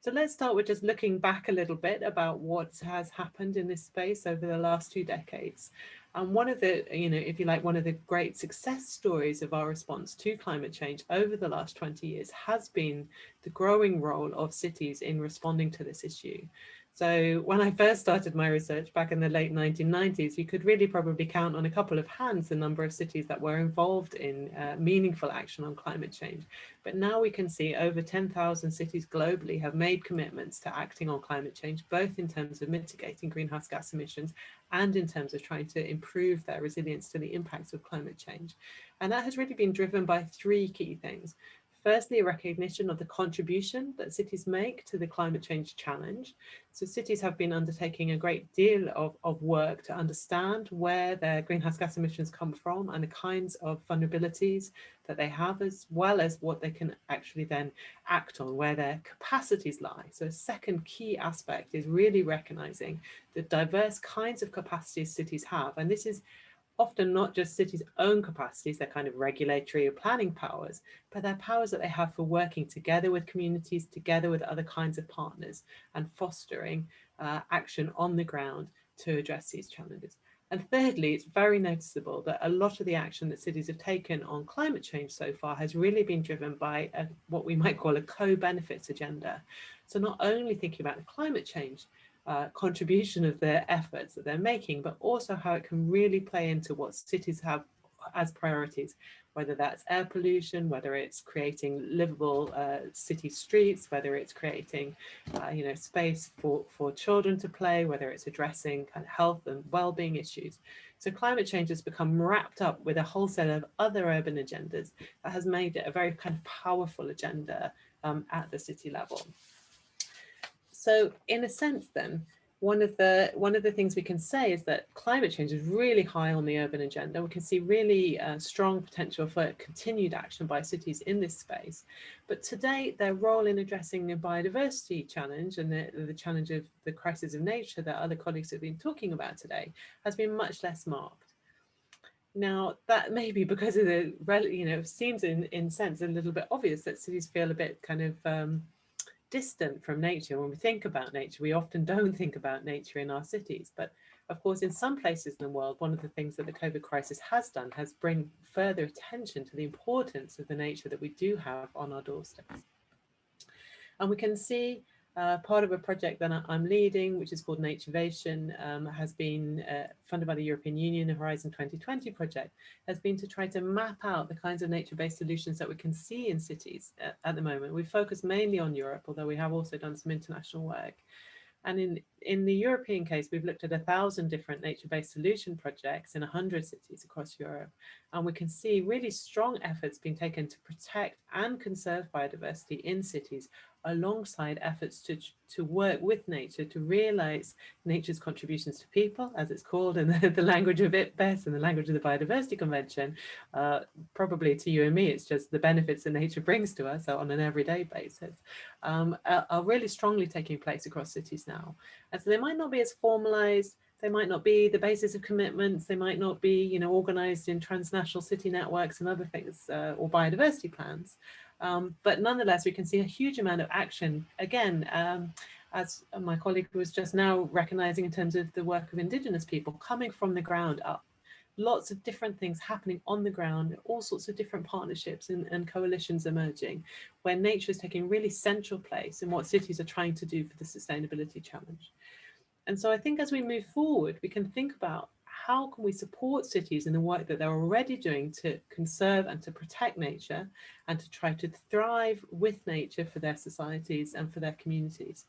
So let's start with just looking back a little bit about what has happened in this space over the last two decades. And one of the, you know, if you like, one of the great success stories of our response to climate change over the last 20 years has been the growing role of cities in responding to this issue. So when I first started my research back in the late 1990s, you could really probably count on a couple of hands the number of cities that were involved in uh, meaningful action on climate change. But now we can see over 10,000 cities globally have made commitments to acting on climate change, both in terms of mitigating greenhouse gas emissions and in terms of trying to improve their resilience to the impacts of climate change. And that has really been driven by three key things. Firstly, a recognition of the contribution that cities make to the climate change challenge. So cities have been undertaking a great deal of, of work to understand where their greenhouse gas emissions come from and the kinds of vulnerabilities that they have, as well as what they can actually then act on, where their capacities lie. So a second key aspect is really recognizing the diverse kinds of capacities cities have. And this is often not just cities' own capacities, their kind of regulatory or planning powers, but their powers that they have for working together with communities, together with other kinds of partners and fostering uh, action on the ground to address these challenges. And thirdly, it's very noticeable that a lot of the action that cities have taken on climate change so far has really been driven by a, what we might call a co-benefits agenda. So not only thinking about the climate change uh, contribution of their efforts that they're making, but also how it can really play into what cities have as priorities, whether that's air pollution, whether it's creating livable uh, city streets, whether it's creating, uh, you know, space for, for children to play, whether it's addressing kind of health and well-being issues. So climate change has become wrapped up with a whole set of other urban agendas that has made it a very kind of powerful agenda um, at the city level. So in a sense then, one of the one of the things we can say is that climate change is really high on the urban agenda. We can see really uh, strong potential for continued action by cities in this space. But today, their role in addressing the biodiversity challenge and the, the challenge of the crisis of nature that other colleagues have been talking about today has been much less marked. Now, that may be because of the, you know, it seems in, in sense a little bit obvious that cities feel a bit kind of um, distant from nature. When we think about nature, we often don't think about nature in our cities. But of course, in some places in the world, one of the things that the COVID crisis has done has bring further attention to the importance of the nature that we do have on our doorsteps. And we can see uh, part of a project that I'm leading, which is called Naturevation, um, has been uh, funded by the European Union, the Horizon 2020 project, has been to try to map out the kinds of nature-based solutions that we can see in cities at, at the moment. We focus mainly on Europe, although we have also done some international work. And in, in the European case, we've looked at a thousand different nature-based solution projects in 100 cities across Europe. And we can see really strong efforts being taken to protect and conserve biodiversity in cities alongside efforts to, to work with nature to realize nature's contributions to people, as it's called in the, the language of IPBES and the language of the Biodiversity Convention. Uh, probably to you and me, it's just the benefits that nature brings to us on an everyday basis, um, are, are really strongly taking place across cities now. And so they might not be as formalized, they might not be the basis of commitments, they might not be, you know, organized in transnational city networks and other things uh, or biodiversity plans, um, but nonetheless, we can see a huge amount of action, again, um, as my colleague was just now recognizing in terms of the work of Indigenous people coming from the ground up. Lots of different things happening on the ground, all sorts of different partnerships and, and coalitions emerging, where nature is taking really central place in what cities are trying to do for the sustainability challenge. And so I think as we move forward, we can think about how can we support cities in the work that they're already doing to conserve and to protect nature and to try to thrive with nature for their societies and for their communities?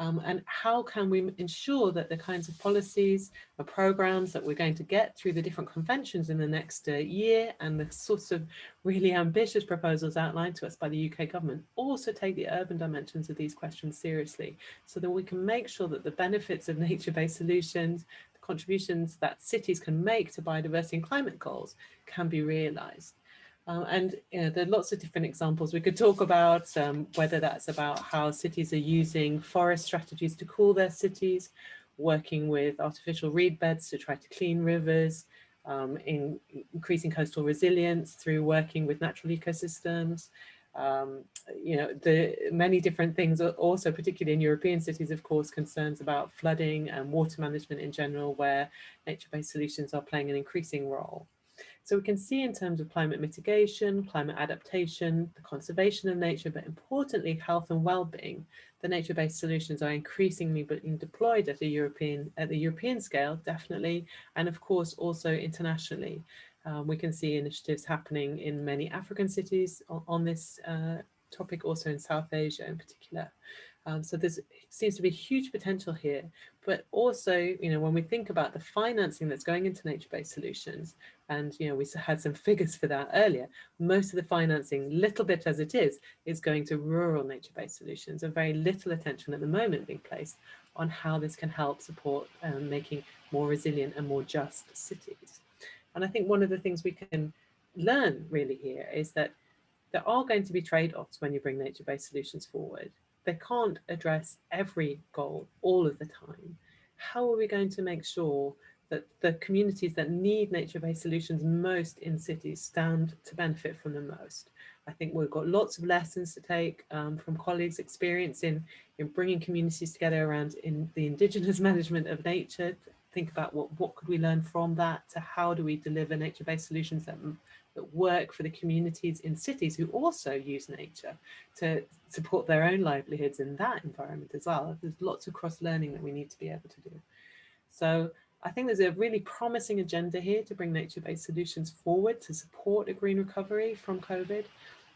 Um, and how can we ensure that the kinds of policies or programs that we're going to get through the different conventions in the next uh, year and the sorts of really ambitious proposals outlined to us by the UK government also take the urban dimensions of these questions seriously so that we can make sure that the benefits of nature-based solutions, contributions that cities can make to biodiversity and climate goals can be realized. Um, and you know, there are lots of different examples we could talk about, um, whether that's about how cities are using forest strategies to cool their cities, working with artificial reed beds to try to clean rivers, um, in increasing coastal resilience through working with natural ecosystems, um, you know, the many different things also, particularly in European cities, of course, concerns about flooding and water management in general, where nature-based solutions are playing an increasing role. So we can see in terms of climate mitigation, climate adaptation, the conservation of nature, but importantly, health and well-being, the nature-based solutions are increasingly being deployed at a European at the European scale, definitely, and of course also internationally. Um, we can see initiatives happening in many African cities on, on this uh, topic, also in South Asia in particular. Um, so there seems to be huge potential here, but also, you know, when we think about the financing that's going into nature-based solutions, and, you know, we had some figures for that earlier, most of the financing, little bit as it is, is going to rural nature-based solutions and very little attention at the moment being placed on how this can help support um, making more resilient and more just cities. And I think one of the things we can learn really here is that there are going to be trade-offs when you bring nature-based solutions forward. They can't address every goal all of the time. How are we going to make sure that the communities that need nature-based solutions most in cities stand to benefit from them most? I think we've got lots of lessons to take um, from colleagues' experience in, in bringing communities together around in the indigenous management of nature. Think about what, what could we learn from that to how do we deliver nature-based solutions that that work for the communities in cities who also use nature to support their own livelihoods in that environment as well. There's lots of cross learning that we need to be able to do. So I think there's a really promising agenda here to bring nature-based solutions forward to support a green recovery from COVID.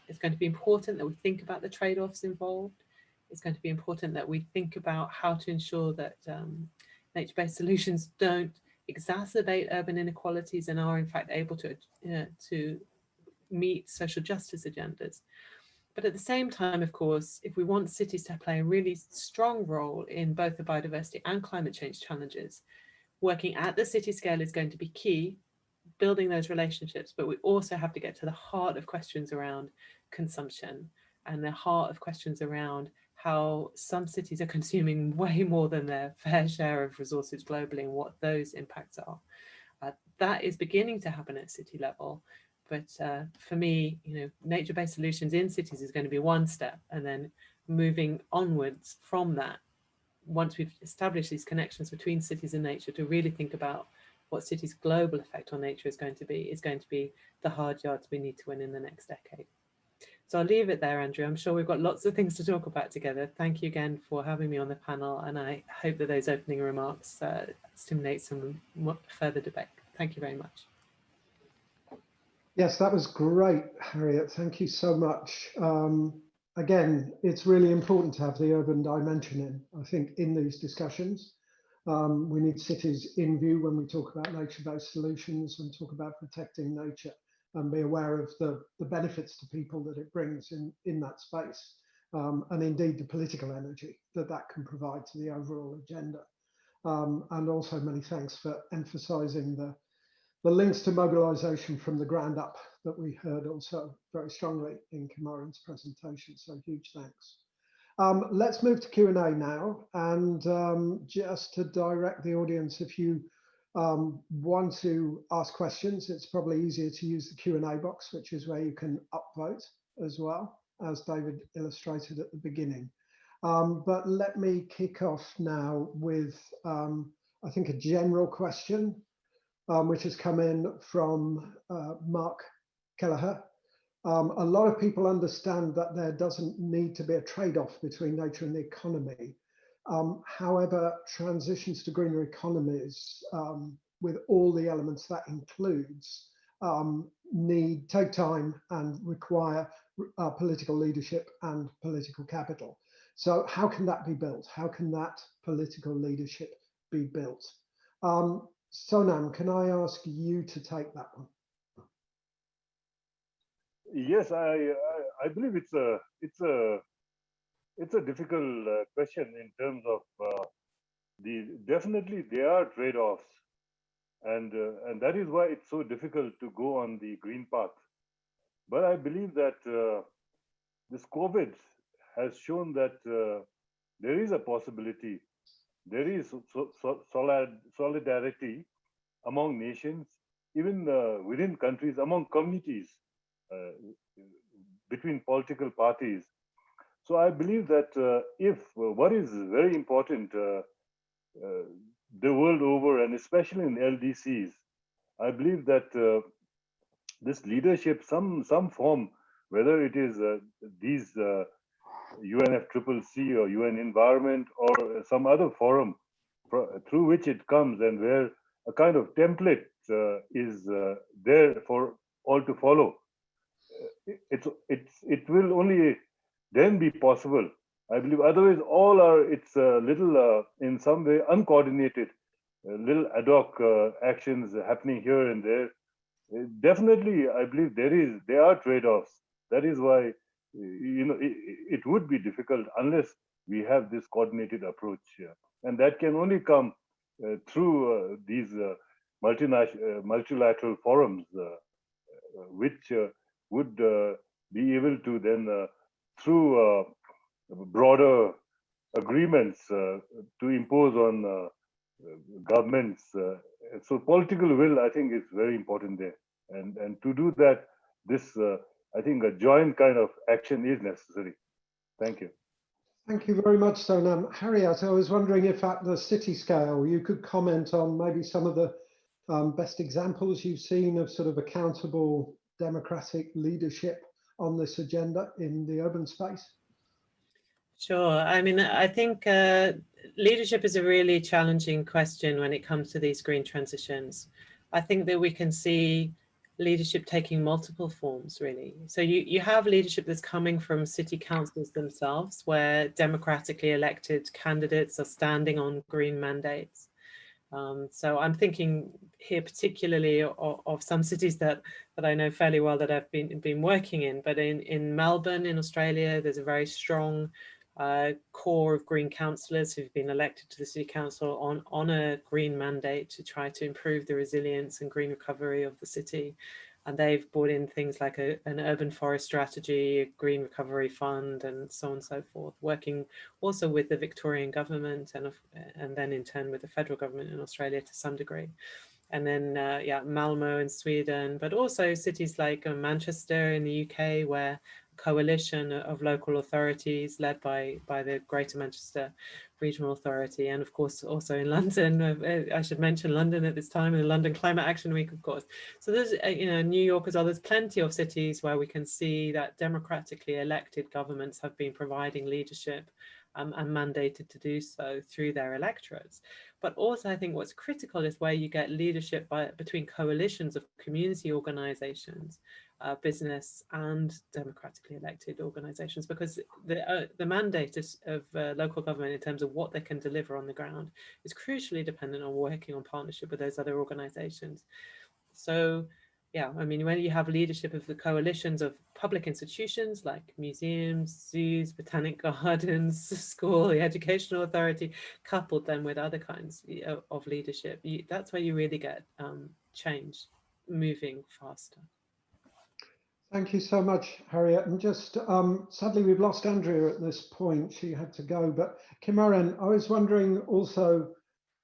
It's going to be important that we think about the trade-offs involved. It's going to be important that we think about how to ensure that um, nature-based solutions don't exacerbate urban inequalities and are in fact able to, uh, to meet social justice agendas. But at the same time, of course, if we want cities to play a really strong role in both the biodiversity and climate change challenges, working at the city scale is going to be key, building those relationships, but we also have to get to the heart of questions around consumption and the heart of questions around how some cities are consuming way more than their fair share of resources globally and what those impacts are. Uh, that is beginning to happen at city level. But uh, for me, you know, nature-based solutions in cities is going to be one step and then moving onwards from that, once we've established these connections between cities and nature to really think about what cities' global effect on nature is going to be, is going to be the hard yards we need to win in the next decade. So I'll leave it there, Andrew. I'm sure we've got lots of things to talk about together. Thank you again for having me on the panel, and I hope that those opening remarks uh, stimulate some further debate. Thank you very much. Yes, that was great, Harriet. Thank you so much. Um, again, it's really important to have the urban dimension in, I think, in these discussions. Um, we need cities in view when we talk about nature-based solutions and talk about protecting nature and be aware of the, the benefits to people that it brings in, in that space. Um, and indeed the political energy that that can provide to the overall agenda. Um, and also many thanks for emphasizing the, the links to mobilization from the ground up that we heard also very strongly in Kimaren's presentation. So huge thanks. Um, let's move to Q&A now. And um, just to direct the audience, if you um, want to ask questions, it's probably easier to use the Q&A box, which is where you can upvote as well, as David illustrated at the beginning. Um, but let me kick off now with, um, I think, a general question, um, which has come in from uh, Mark Kelleher. Um, a lot of people understand that there doesn't need to be a trade-off between nature and the economy. Um, however, transitions to greener economies um, with all the elements that includes um, need take time and require uh, political leadership and political capital. So how can that be built? How can that political leadership be built? Um, Sonam, can I ask you to take that one? Yes, I, I, I believe it's a it's a it's a difficult uh, question in terms of uh, the definitely there are trade-offs. And uh, and that is why it's so difficult to go on the green path. But i believe that uh, this covid has shown that uh, there is a possibility. There is so, so solid, solidarity among nations even uh, within countries among communities between political parties so I believe that uh, if uh, what is very important uh, uh the world over, and especially in LDCs, I believe that uh, this leadership, some some form, whether it is uh, these UNFCCC or UN Environment or some other forum through which it comes and where a kind of template is there for all to follow. It's it's it will only then be possible I believe otherwise all are, it's a little, uh, in some way, uncoordinated, little ad hoc uh, actions happening here and there. Uh, definitely, I believe there is, there are trade-offs. That is why, you know, it, it, would be difficult unless we have this coordinated approach here. And that can only come uh, through these multinational, multilateral forums, which would be able to then, through broader agreements uh, to impose on uh, governments. Uh, so political will, I think, is very important there. And, and to do that, this, I think a joint kind of action is necessary. Thank you. Thank you very much, Sonam. Harriet, I was wondering if at the city scale you could comment on maybe some of the um, best examples you've seen of sort of accountable democratic leadership on this agenda in the urban space. Sure. I mean, I think uh, leadership is a really challenging question when it comes to these green transitions. I think that we can see leadership taking multiple forms, really. So you, you have leadership that's coming from city councils themselves, where democratically elected candidates are standing on green mandates. Um, so I'm thinking here particularly of, of, some cities that, that I know fairly well that I've been, been working in, but in, in Melbourne in Australia, there's a very strong uh, core of Green councillors who've been elected to the City Council on, on a green mandate to try to improve the resilience and green recovery of the city. And they've brought in things like a, an urban forest strategy, a green recovery fund, and so on and so forth, working also with the Victorian government and, and then in turn with the federal government in Australia to some degree. And then uh, yeah, Malmo in Sweden, but also cities like uh, Manchester in the UK, where coalition of local authorities led by by the Greater Manchester Regional Authority and of course also in London. Uh, I should mention London at this time in the London Climate Action Week of course. So there's uh, you know New York as well there's plenty of cities where we can see that democratically elected governments have been providing leadership um, and mandated to do so through their electorates. But also I think what's critical is where you get leadership by, between coalitions of community organizations uh, business and democratically elected organizations because the, uh, the mandate is, of uh, local government in terms of what they can deliver on the ground is crucially dependent on working on partnership with those other organizations. So yeah, I mean, when you have leadership of the coalitions of public institutions like museums, zoos, botanic gardens, school, the educational authority, coupled then with other kinds of leadership, you, that's where you really get um, change moving faster. Thank you so much, Harriet. And just um, sadly, we've lost Andrea at this point. She had to go. But Kimaren, I was wondering also,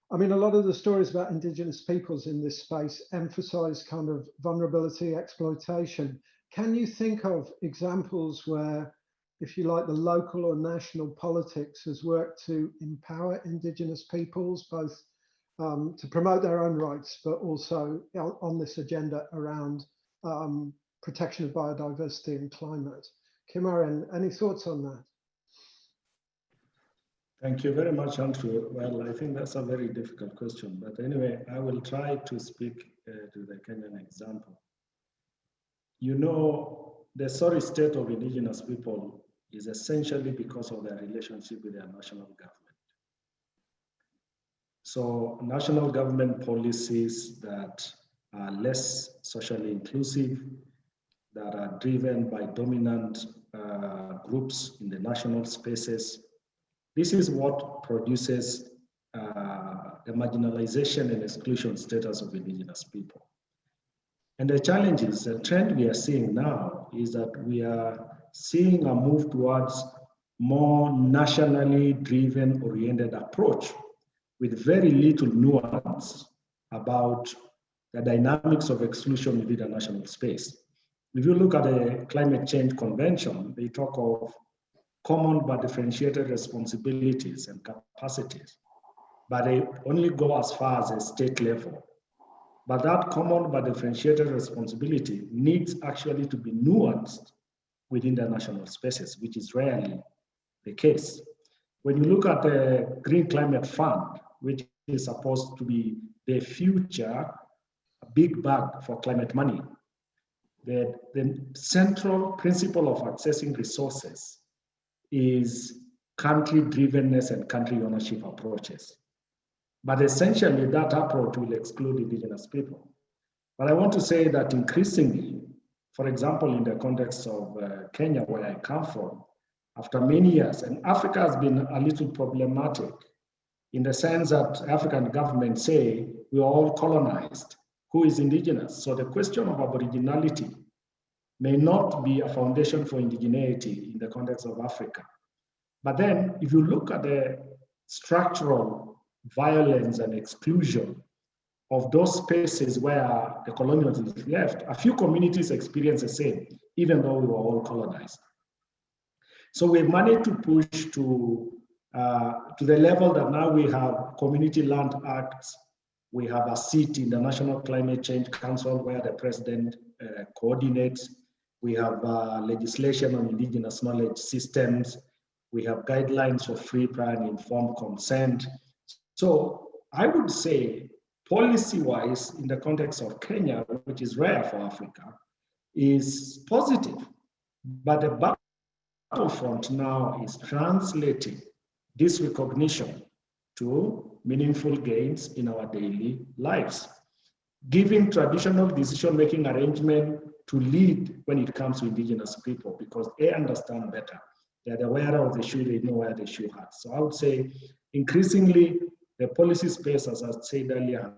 I mean, a lot of the stories about Indigenous peoples in this space emphasize kind of vulnerability, exploitation. Can you think of examples where, if you like, the local or national politics has worked to empower Indigenous peoples, both um, to promote their own rights, but also on this agenda around um, protection of biodiversity and climate. Kimaren, any thoughts on that? Thank you very much, Andrew. Well, I think that's a very difficult question, but anyway, I will try to speak uh, to the Kenyan example. You know, the sorry state of indigenous people is essentially because of their relationship with their national government. So national government policies that are less socially inclusive, that are driven by dominant uh, groups in the national spaces. This is what produces uh, the marginalization and exclusion status of indigenous people. And the challenge is, the trend we are seeing now is that we are seeing a move towards more nationally driven oriented approach with very little nuance about the dynamics of exclusion within the national space. If you look at the Climate Change Convention, they talk of common but differentiated responsibilities and capacities, but they only go as far as a state level. But that common but differentiated responsibility needs actually to be nuanced within the national spaces, which is rarely the case. When you look at the Green Climate Fund, which is supposed to be the future big bag for climate money, that the central principle of accessing resources is country drivenness and country ownership approaches. But essentially, that approach will exclude indigenous people. But I want to say that increasingly, for example, in the context of uh, Kenya, where I come from, after many years, and Africa has been a little problematic in the sense that African governments say we are all colonized. Who is indigenous? So the question of aboriginality may not be a foundation for indigeneity in the context of Africa. But then if you look at the structural violence and exclusion of those spaces where the colonialists left, a few communities experience the same, even though we were all colonized. So we've managed to push to, uh, to the level that now we have community land acts, we have a seat in the National Climate Change Council where the president uh, coordinates, we have uh, legislation on indigenous knowledge systems, we have guidelines for free, prior and informed consent. So I would say policy-wise, in the context of Kenya, which is rare for Africa, is positive. But the battlefront now is translating this recognition to meaningful gains in our daily lives, giving traditional decision-making arrangement to lead when it comes to indigenous people because they understand better. They're aware of the shoe, they know where the shoe hurts. So I would say increasingly the policy space, as I said earlier.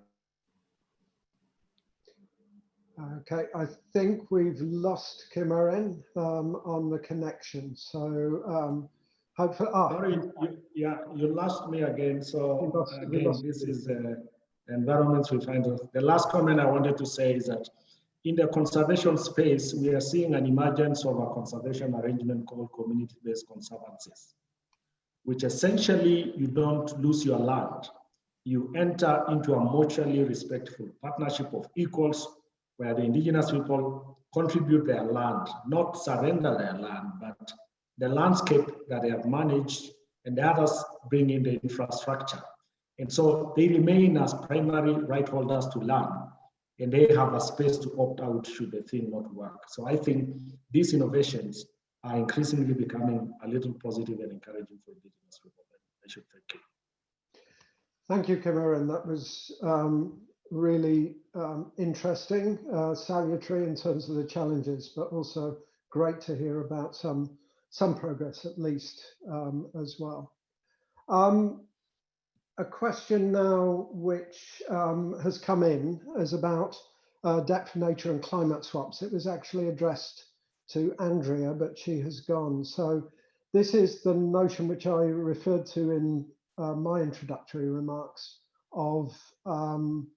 Okay, I think we've lost Kimaren um, on the connection. So um, hopefully, ah, Sorry, you, yeah, you lost me again. So lost- again, this is uh, environments we find. The last comment I wanted to say is that in the conservation space, we are seeing an emergence of a conservation arrangement called community-based conservancies, which essentially you don't lose your land. You enter into a mutually respectful partnership of equals where the indigenous people contribute their land, not surrender their land, but the landscape that they have managed and the others bring in the infrastructure. And so they remain as primary right holders to land and they have a space to opt out should the thing not work. So I think these innovations are increasingly becoming a little positive and encouraging for indigenous people. I should thank you. Thank you, Kimaren. That was um, really um, interesting, uh, salutary in terms of the challenges, but also great to hear about some some progress at least um, as well. Um, a question now which um, has come in is about uh, for nature and climate swaps. It was actually addressed to Andrea, but she has gone. So this is the notion which I referred to in uh, my introductory remarks of um,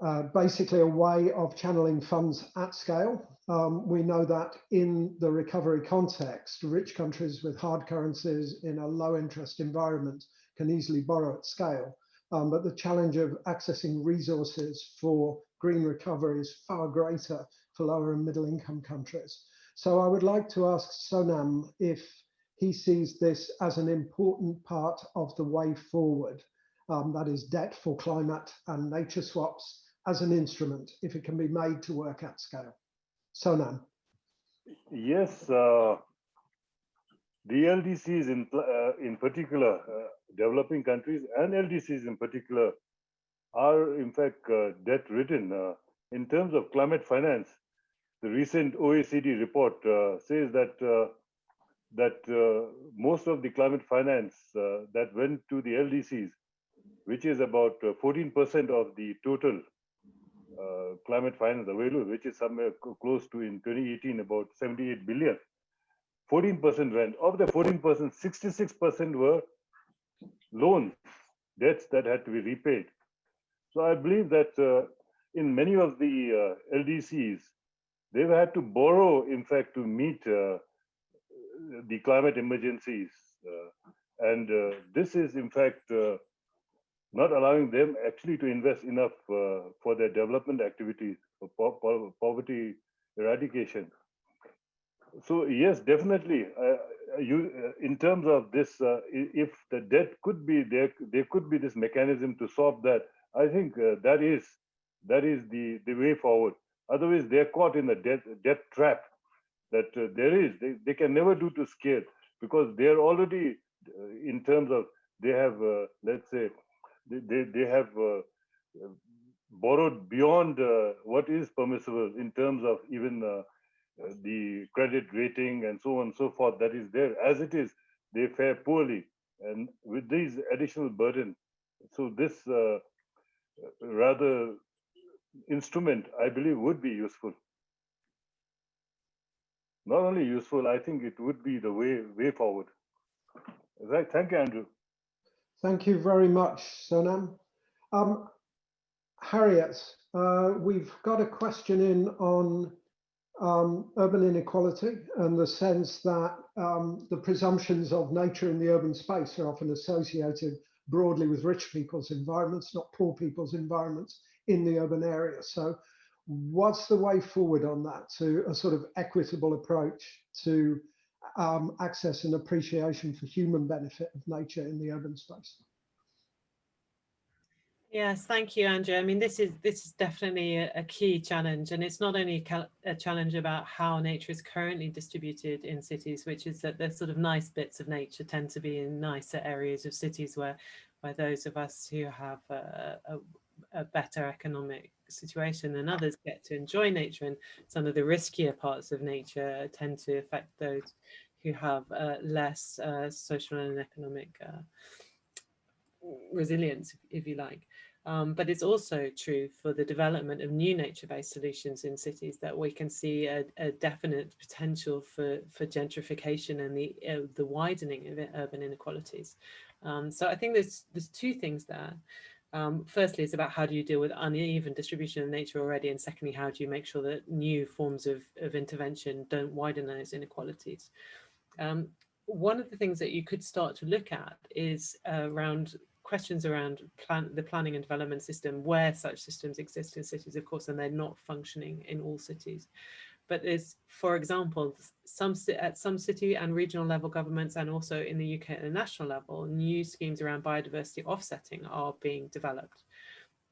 uh, basically a way of channeling funds at scale. Um, we know that in the recovery context, rich countries with hard currencies in a low interest environment can easily borrow at scale. Um, but the challenge of accessing resources for green recovery is far greater for lower and middle income countries. So I would like to ask Sonam if he sees this as an important part of the way forward, um, that is debt for climate and nature swaps as an instrument, if it can be made to work at scale. Sonam. Yes, uh, the LDCs in, uh, in particular, uh, developing countries and LDCs in particular are in fact uh, debt ridden. Uh, in terms of climate finance, the recent OECD report uh, says that that most of the climate finance that went to the LDCs, which is about 14% of the total uh, climate finance available, which is somewhere close to in 2018 about 78 billion. 14% rent. Of the 14%, 66% were loans, debts that had to be repaid. So I believe that uh, in many of the uh, LDCs, they've had to borrow, in fact, to meet uh, the climate emergencies. Uh, and this is, in fact, not allowing them actually to invest enough uh, for their development activities for po po poverty eradication. So yes definitely uh, you uh, in terms of this uh, if the debt could be there there could be this mechanism to solve that i think uh, that is that is the the way forward. Otherwise they're caught in the debt debt trap that uh, there is. They, they can never do to scale because they're already uh, in terms of they have uh, let's say they they, have uh, borrowed beyond uh, what is permissible in terms of even uh, uh, the credit rating and so on and so forth that is there as it is they fare poorly and with these additional burden so this rather instrument i believe would be useful not only useful, I think it would be the way way forward. Right. Thank you, Andrew. Thank you very much, Sonam. Um, Harriet, uh, we've got a question in on um, urban inequality and the sense that um, the presumptions of nature in the urban space are often associated broadly with rich people's environments, not poor people's environments in the urban area. So what's the way forward on that to a sort of equitable approach to um, access and appreciation for human benefit of nature in the urban space? Yes, thank you, Andrew. I mean, this is this is definitely a, a key challenge, and it's not only a challenge about how nature is currently distributed in cities, which is that the sort of nice bits of nature tend to be in nicer areas of cities where, where those of us who have a, a, a better economic situation and others get to enjoy nature and some of the riskier parts of nature tend to affect those who have uh, less uh, social and economic uh, resilience, if you like. Um, but it's also true for the development of new nature-based solutions in cities that we can see a, a definite potential for, for gentrification and the, uh, the widening of urban inequalities. Um, so I think there's, there's two things there. Um, firstly, it's about how do you deal with uneven distribution of nature already, and secondly, how do you make sure that new forms of, of intervention don't widen those inequalities? Um, one of the things that you could start to look at is uh, around questions around plan, the planning and development system, where such systems exist in cities, of course, and they're not functioning in all cities but there's, for example, some at some city and regional level governments and also in the UK at the national level, new schemes around biodiversity offsetting are being developed.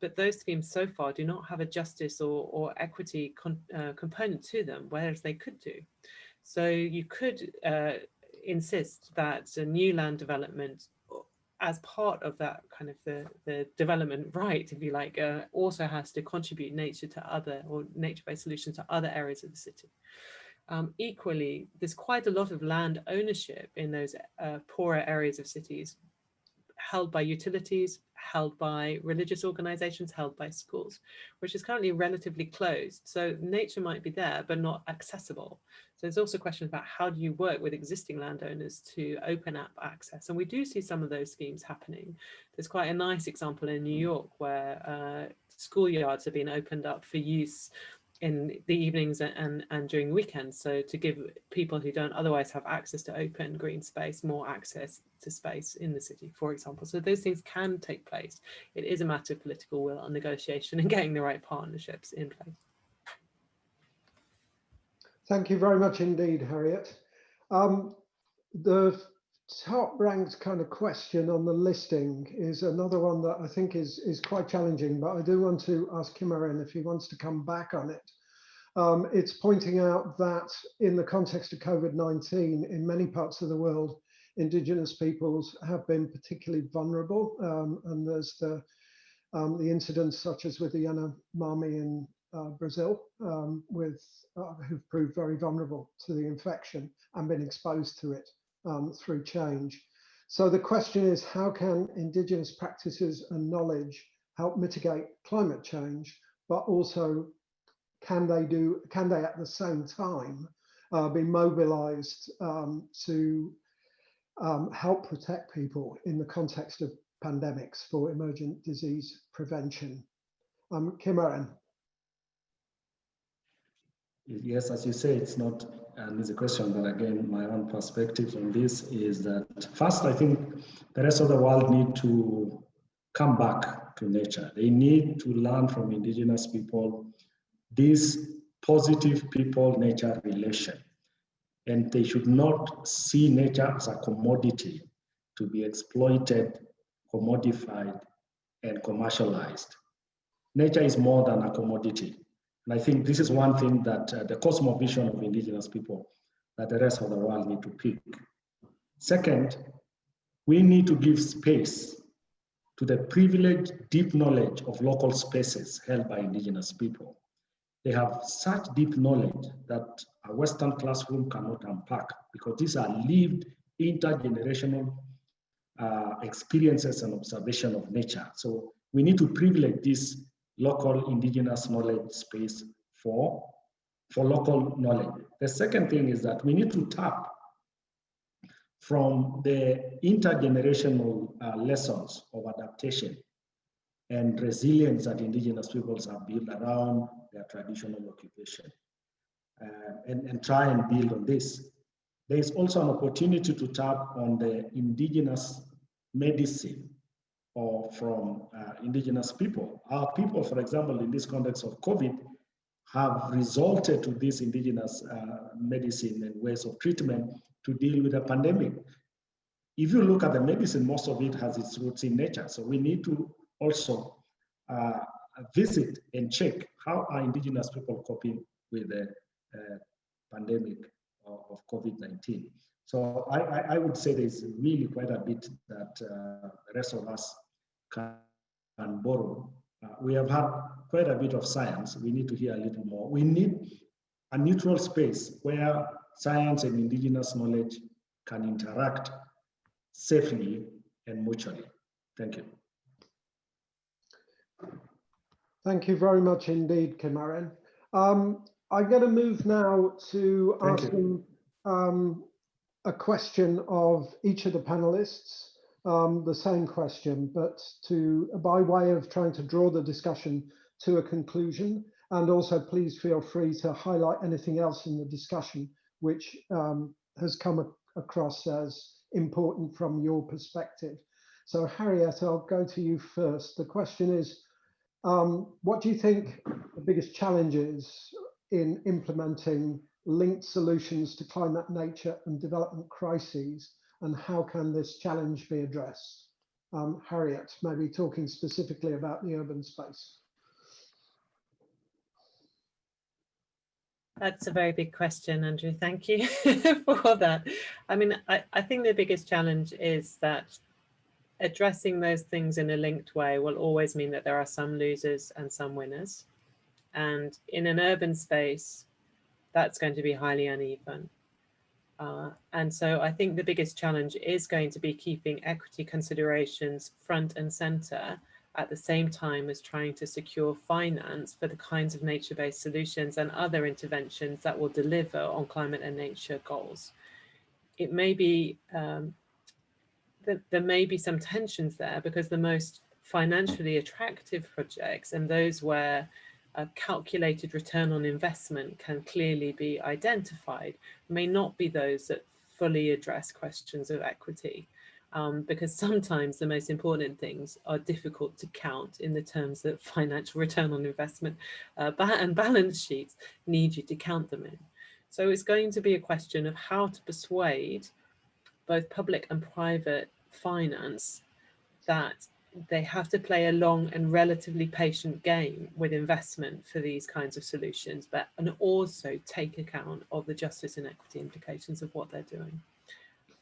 But those schemes so far do not have a justice or, or equity con, uh, component to them, whereas they could do. So you could uh, insist that a new land development as part of that kind of the, the development right, if you like, uh, also has to contribute nature to other or nature-based solutions to other areas of the city. Um, equally, there's quite a lot of land ownership in those uh, poorer areas of cities held by utilities, held by religious organizations, held by schools, which is currently relatively closed. So nature might be there, but not accessible. So there's also questions about how do you work with existing landowners to open up access? And we do see some of those schemes happening. There's quite a nice example in New York where uh, schoolyards have been opened up for use in the evenings and, and during weekends. So to give people who don't otherwise have access to open green space, more access to space in the city, for example. So those things can take place. It is a matter of political will and negotiation and getting the right partnerships in place. Thank you very much indeed, Harriet. Um, the top ranked kind of question on the listing is another one that I think is, is quite challenging, but I do want to ask Kimaren if he wants to come back on it. Um, it's pointing out that in the context of COVID-19, in many parts of the world, indigenous peoples have been particularly vulnerable. Um, and there's the, um, the incidents such as with the Yanomami in uh, Brazil, um, with uh, who've proved very vulnerable to the infection and been exposed to it um, through change. So the question is, how can indigenous practices and knowledge help mitigate climate change, but also can they do, can they at the same time uh, be mobilized um, to um, help protect people in the context of pandemics for emergent disease prevention? Um, Kimaren. Yes, as you say, it's not an a question, but again, my own perspective on this is that first, I think the rest of the world need to come back to nature. They need to learn from indigenous people this positive people-nature relation. And they should not see nature as a commodity to be exploited, commodified, and commercialized. Nature is more than a commodity. And I think this is one thing that uh, the cosmovision of indigenous people that the rest of the world need to pick. Second, we need to give space to the privileged deep knowledge of local spaces held by indigenous people. They have such deep knowledge that a Western classroom cannot unpack because these are lived intergenerational uh, experiences and observation of nature. So we need to privilege this local indigenous knowledge space for, for local knowledge. The second thing is that we need to tap from the intergenerational uh, lessons of adaptation and resilience that indigenous peoples have built around their traditional occupation uh, and, and try and build on this. There is also an opportunity to tap on the indigenous medicine or from uh, indigenous people. Our people, for example, in this context of COVID, have resorted to this indigenous uh, medicine and ways of treatment to deal with the pandemic. If you look at the medicine, most of it has its roots in nature. So we need to also uh, visit and check how are indigenous people coping with the uh, pandemic of, of COVID-19. So I, I, I, would say there's really quite a bit that uh, the rest of us can, can borrow. Uh, we have had quite a bit of science. We need to hear a little more. We need a neutral space where science and indigenous knowledge can interact safely and mutually. Thank you. Thank you very much indeed, Kimaren. Um, I'm going to move now to Thank asking um, a question of each of the panelists, um, the same question, but to by way of trying to draw the discussion to a conclusion. And also please feel free to highlight anything else in the discussion which um, has come across as important from your perspective. So Harriet, I'll go to you first. The question is, um, what do you think the biggest challenges in implementing linked solutions to climate, nature and development crises and how can this challenge be addressed? Um, Harriet, maybe talking specifically about the urban space. That's a very big question, Andrew. Thank you for that. I mean, I, I think the biggest challenge is that addressing those things in a linked way will always mean that there are some losers and some winners. And in an urban space, that's going to be highly uneven. Uh, and so I think the biggest challenge is going to be keeping equity considerations front and center at the same time as trying to secure finance for the kinds of nature-based solutions and other interventions that will deliver on climate and nature goals. It may be um, that there may be some tensions there because the most financially attractive projects and those where a calculated return on investment can clearly be identified may not be those that fully address questions of equity um, because sometimes the most important things are difficult to count in the terms that financial return on investment uh, and balance sheets need you to count them in. So it's going to be a question of how to persuade both public and private finance that they have to play a long and relatively patient game with investment for these kinds of solutions, but and also take account of the justice and equity implications of what they're doing.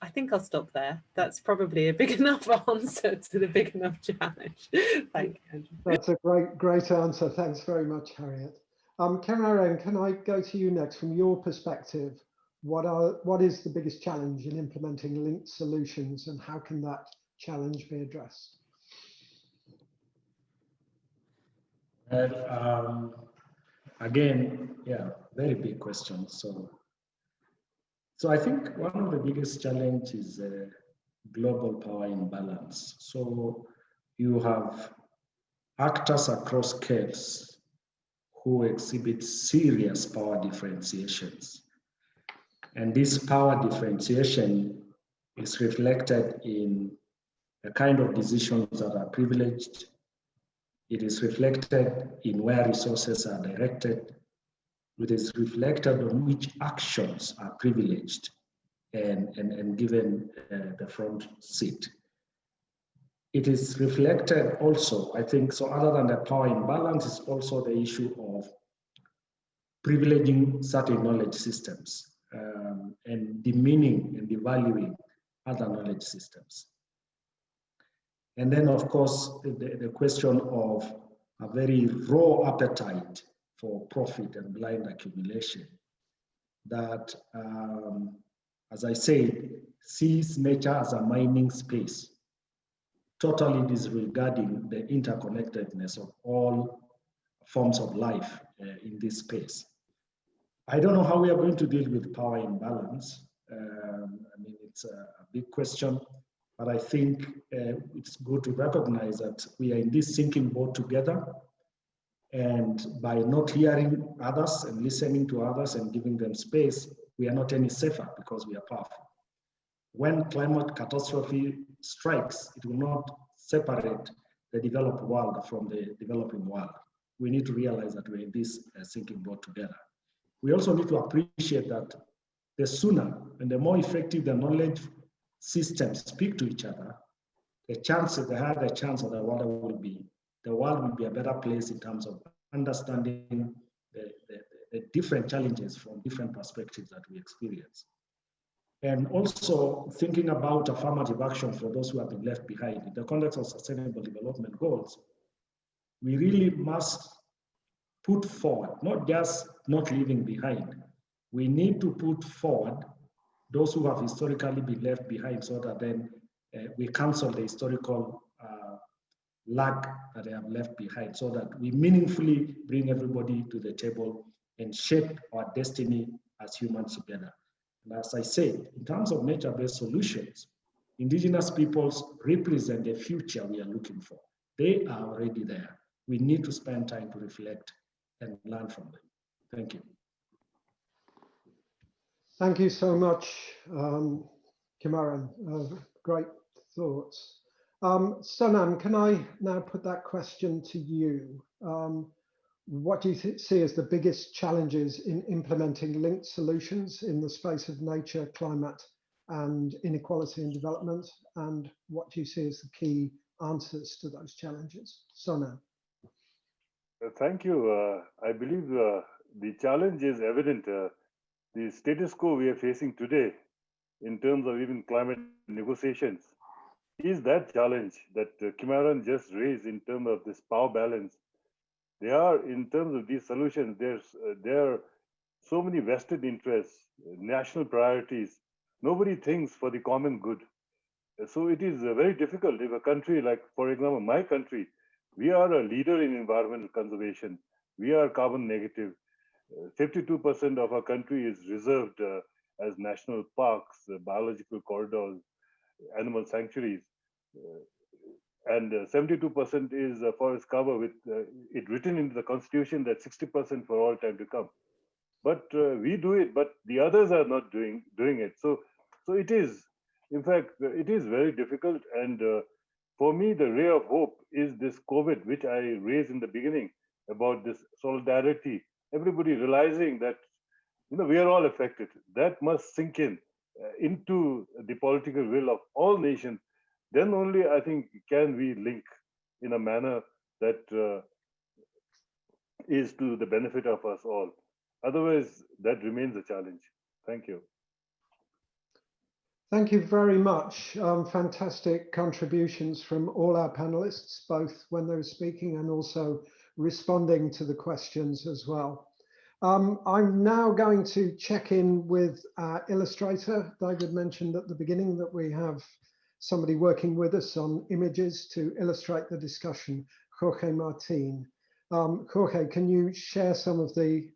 I think I'll stop there. That's probably a big enough answer to the big enough challenge. Thank you. That's a great, great answer. Thanks very much, Harriet. Um, Karen, can I go to you next from your perspective? What are what is the biggest challenge in implementing linked solutions and how can that challenge be addressed? Um, again, yeah, very big question. So so I think one of the biggest challenge is uh, global power imbalance. So you have actors across scales who exhibit serious power differentiations. And this power differentiation is reflected in the kind of decisions that are privileged. It is reflected in where resources are directed it is reflected on which actions are privileged and, and, and given uh, the front seat. It is reflected also, I think, so other than the power imbalance is also the issue of privileging certain knowledge systems um, and demeaning and devaluing other knowledge systems. And then, of course, the, the question of a very raw appetite for profit and blind accumulation that, um, as I said, sees nature as a mining space, totally disregarding the interconnectedness of all forms of life uh, in this space. I don't know how we are going to deal with power imbalance. Um, I mean, it's a, a, big question, but I think uh, it's good to recognize that we are in this sinking boat together. And by not hearing others and listening to others and giving them space, we are not any safer because we are powerful. When climate catastrophe strikes, it will not separate the developed world from the developing world. We need to realize that we're in this uh, sinking boat together. We also need to appreciate that the sooner and the more effective the knowledge systems speak to each other, the chances, the higher the chance of the world will be, the world will be a better place in terms of understanding the, the, the different challenges from different perspectives that we experience. And also thinking about affirmative action for those who have been left behind in the context of sustainable development goals, we really must put forward, not just not leaving behind. We need to put forward those who have historically been left behind so that then uh, we cancel the historical uh, lag that they have left behind so that we meaningfully bring everybody to the table and shape our destiny as humans together. And as I said, in terms of nature-based solutions, indigenous peoples represent the future we are looking for. They are already there. We need to spend time to reflect and learn from them. Thank you. Thank you so much, um, Kimaren. Uh, great thoughts. Um, can I now put that question to you? Um, what do you see as the biggest challenges in implementing linked solutions in the space of nature, climate, and inequality and development? And what do you see as the key answers to those challenges? Sonam. Uh, thank you. Uh, I believe uh, the challenge is evident. Uh, the status quo we are facing today in terms of even climate negotiations is that challenge that uh, Kimaren just raised in terms of this power balance. They are, in terms of these solutions, there's uh, there are so many vested interests, national priorities. Nobody thinks for the common good. So it is uh, very difficult if a country like, for example, my country, we are a leader in environmental conservation. We are carbon negative. 52% of our country is reserved uh, as national parks, uh, biological corridors, animal sanctuaries. Uh, and 72% is forest cover with it written into the constitution that 60% for all time to come. But we do it, but the others are not doing doing it. So, so it is, in fact, it is very difficult. And for me, the ray of hope is this COVID, which I raised in the beginning about this solidarity everybody realizing that you know we are all affected. That must sink in uh, into the political will of all nations. Then only i think can we link in a manner that uh, is to the benefit of us all. Otherwise that remains a challenge. Thank you. Thank you very much. Um, fantastic contributions from all our panelists, both when they were speaking and also responding to the questions as well. Um, I'm now going to check in with our illustrator. David mentioned at the beginning that we have somebody working with us on images to illustrate the discussion, Jorge Martin. Um, Jorge, can you share some of the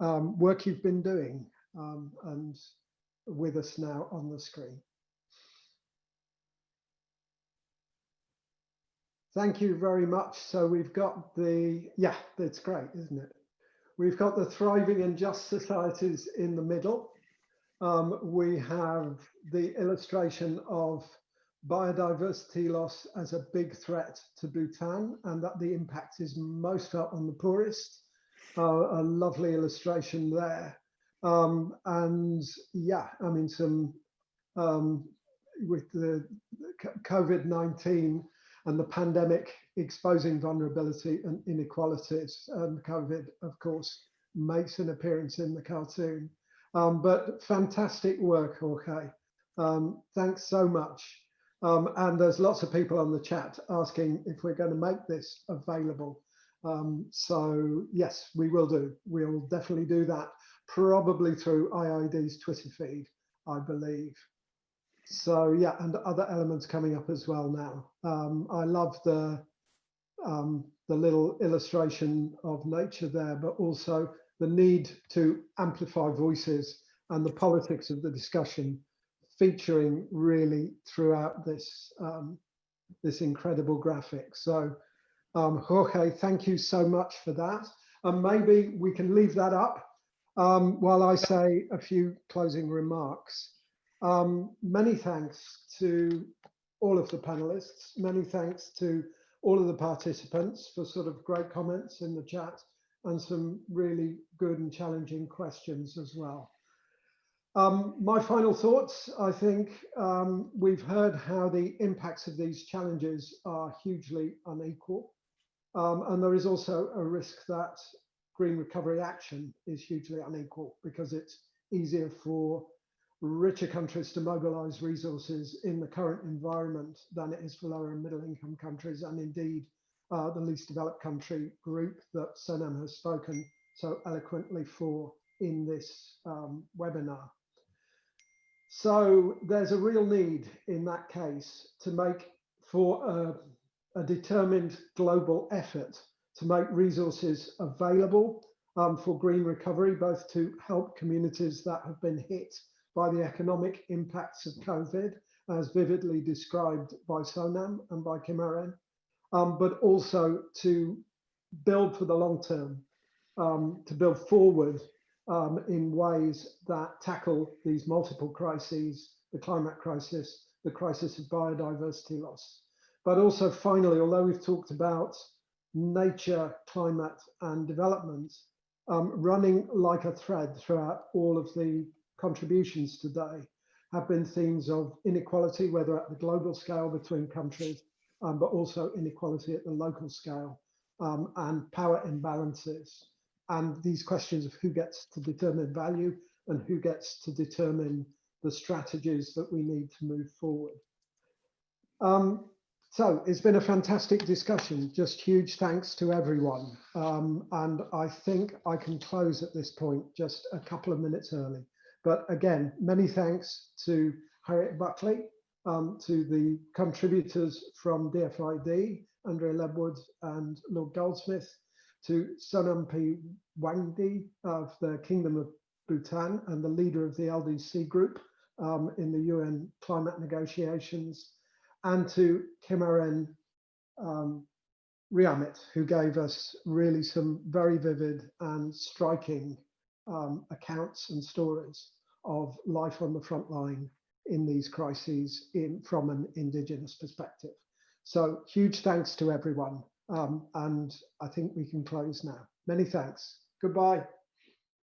um, work you've been doing um, and with us now on the screen? Thank you very much. So we've got the, yeah, that's great, isn't it? We've got the thriving and just societies in the middle. Um, we have the illustration of biodiversity loss as a big threat to Bhutan and that the impact is most felt on the poorest. Uh, a lovely illustration there. Um, and yeah, I mean, some um, with the COVID-19 and the pandemic exposing vulnerability and inequalities. And COVID, of course, makes an appearance in the cartoon. Um, but fantastic work, Jorge. Um, thanks so much. Um, and there's lots of people on the chat asking if we're going to make this available. Um, so yes, we will do. We'll definitely do that, probably through IIED's Twitter feed, I believe. So yeah, and other elements coming up as well now. Um, I love the um, the little illustration of nature there, but also the need to amplify voices and the politics of the discussion featuring really throughout this um, this incredible graphic. So um, Jorge, thank you so much for that. And maybe we can leave that up um, while I say a few closing remarks. Um, many thanks to all of the panelists. Many thanks to all of the participants for sort of great comments in the chat and some really good and challenging questions as well. Um, my final thoughts, I think um, we've heard how the impacts of these challenges are hugely unequal. Um, and there is also a risk that green recovery action is hugely unequal because it's easier for richer countries to mobilize resources in the current environment than it is for lower and middle income countries and indeed uh, the least developed country group that Sonam has spoken so eloquently for in this um, webinar. So there's a real need in that case to make for a, a determined global effort to make resources available um, for green recovery, both to help communities that have been hit by the economic impacts of COVID, as vividly described by Sonam and by Kimaren, um, but also to build for the long term, um, to build forward um, in ways that tackle these multiple crises, the climate crisis, the crisis of biodiversity loss. But also finally, although we've talked about nature, climate and development, um, running like a thread throughout all of the contributions today have been themes of inequality, whether at the global scale between countries, um, but also inequality at the local scale um, and power imbalances. And these questions of who gets to determine value and who gets to determine the strategies that we need to move forward. Um, so it's been a fantastic discussion. Just huge thanks to everyone. Um, and I think I can close at this point just a couple of minutes early. But again, many thanks to Harriet Bulkeley, um, to the contributors from DFID, Andrea Ledward and Lord Goldsmith, to Sonam P. Wangdi of the Kingdom of Bhutan and the leader of the LDC group um, in the UN climate negotiations, and to Kimaren um, Riamit, who gave us really some very vivid and striking um, accounts and stories of life on the front line in these crises in, from an Indigenous perspective. So huge thanks to everyone. Um, and I think we can close now. Many thanks. Goodbye.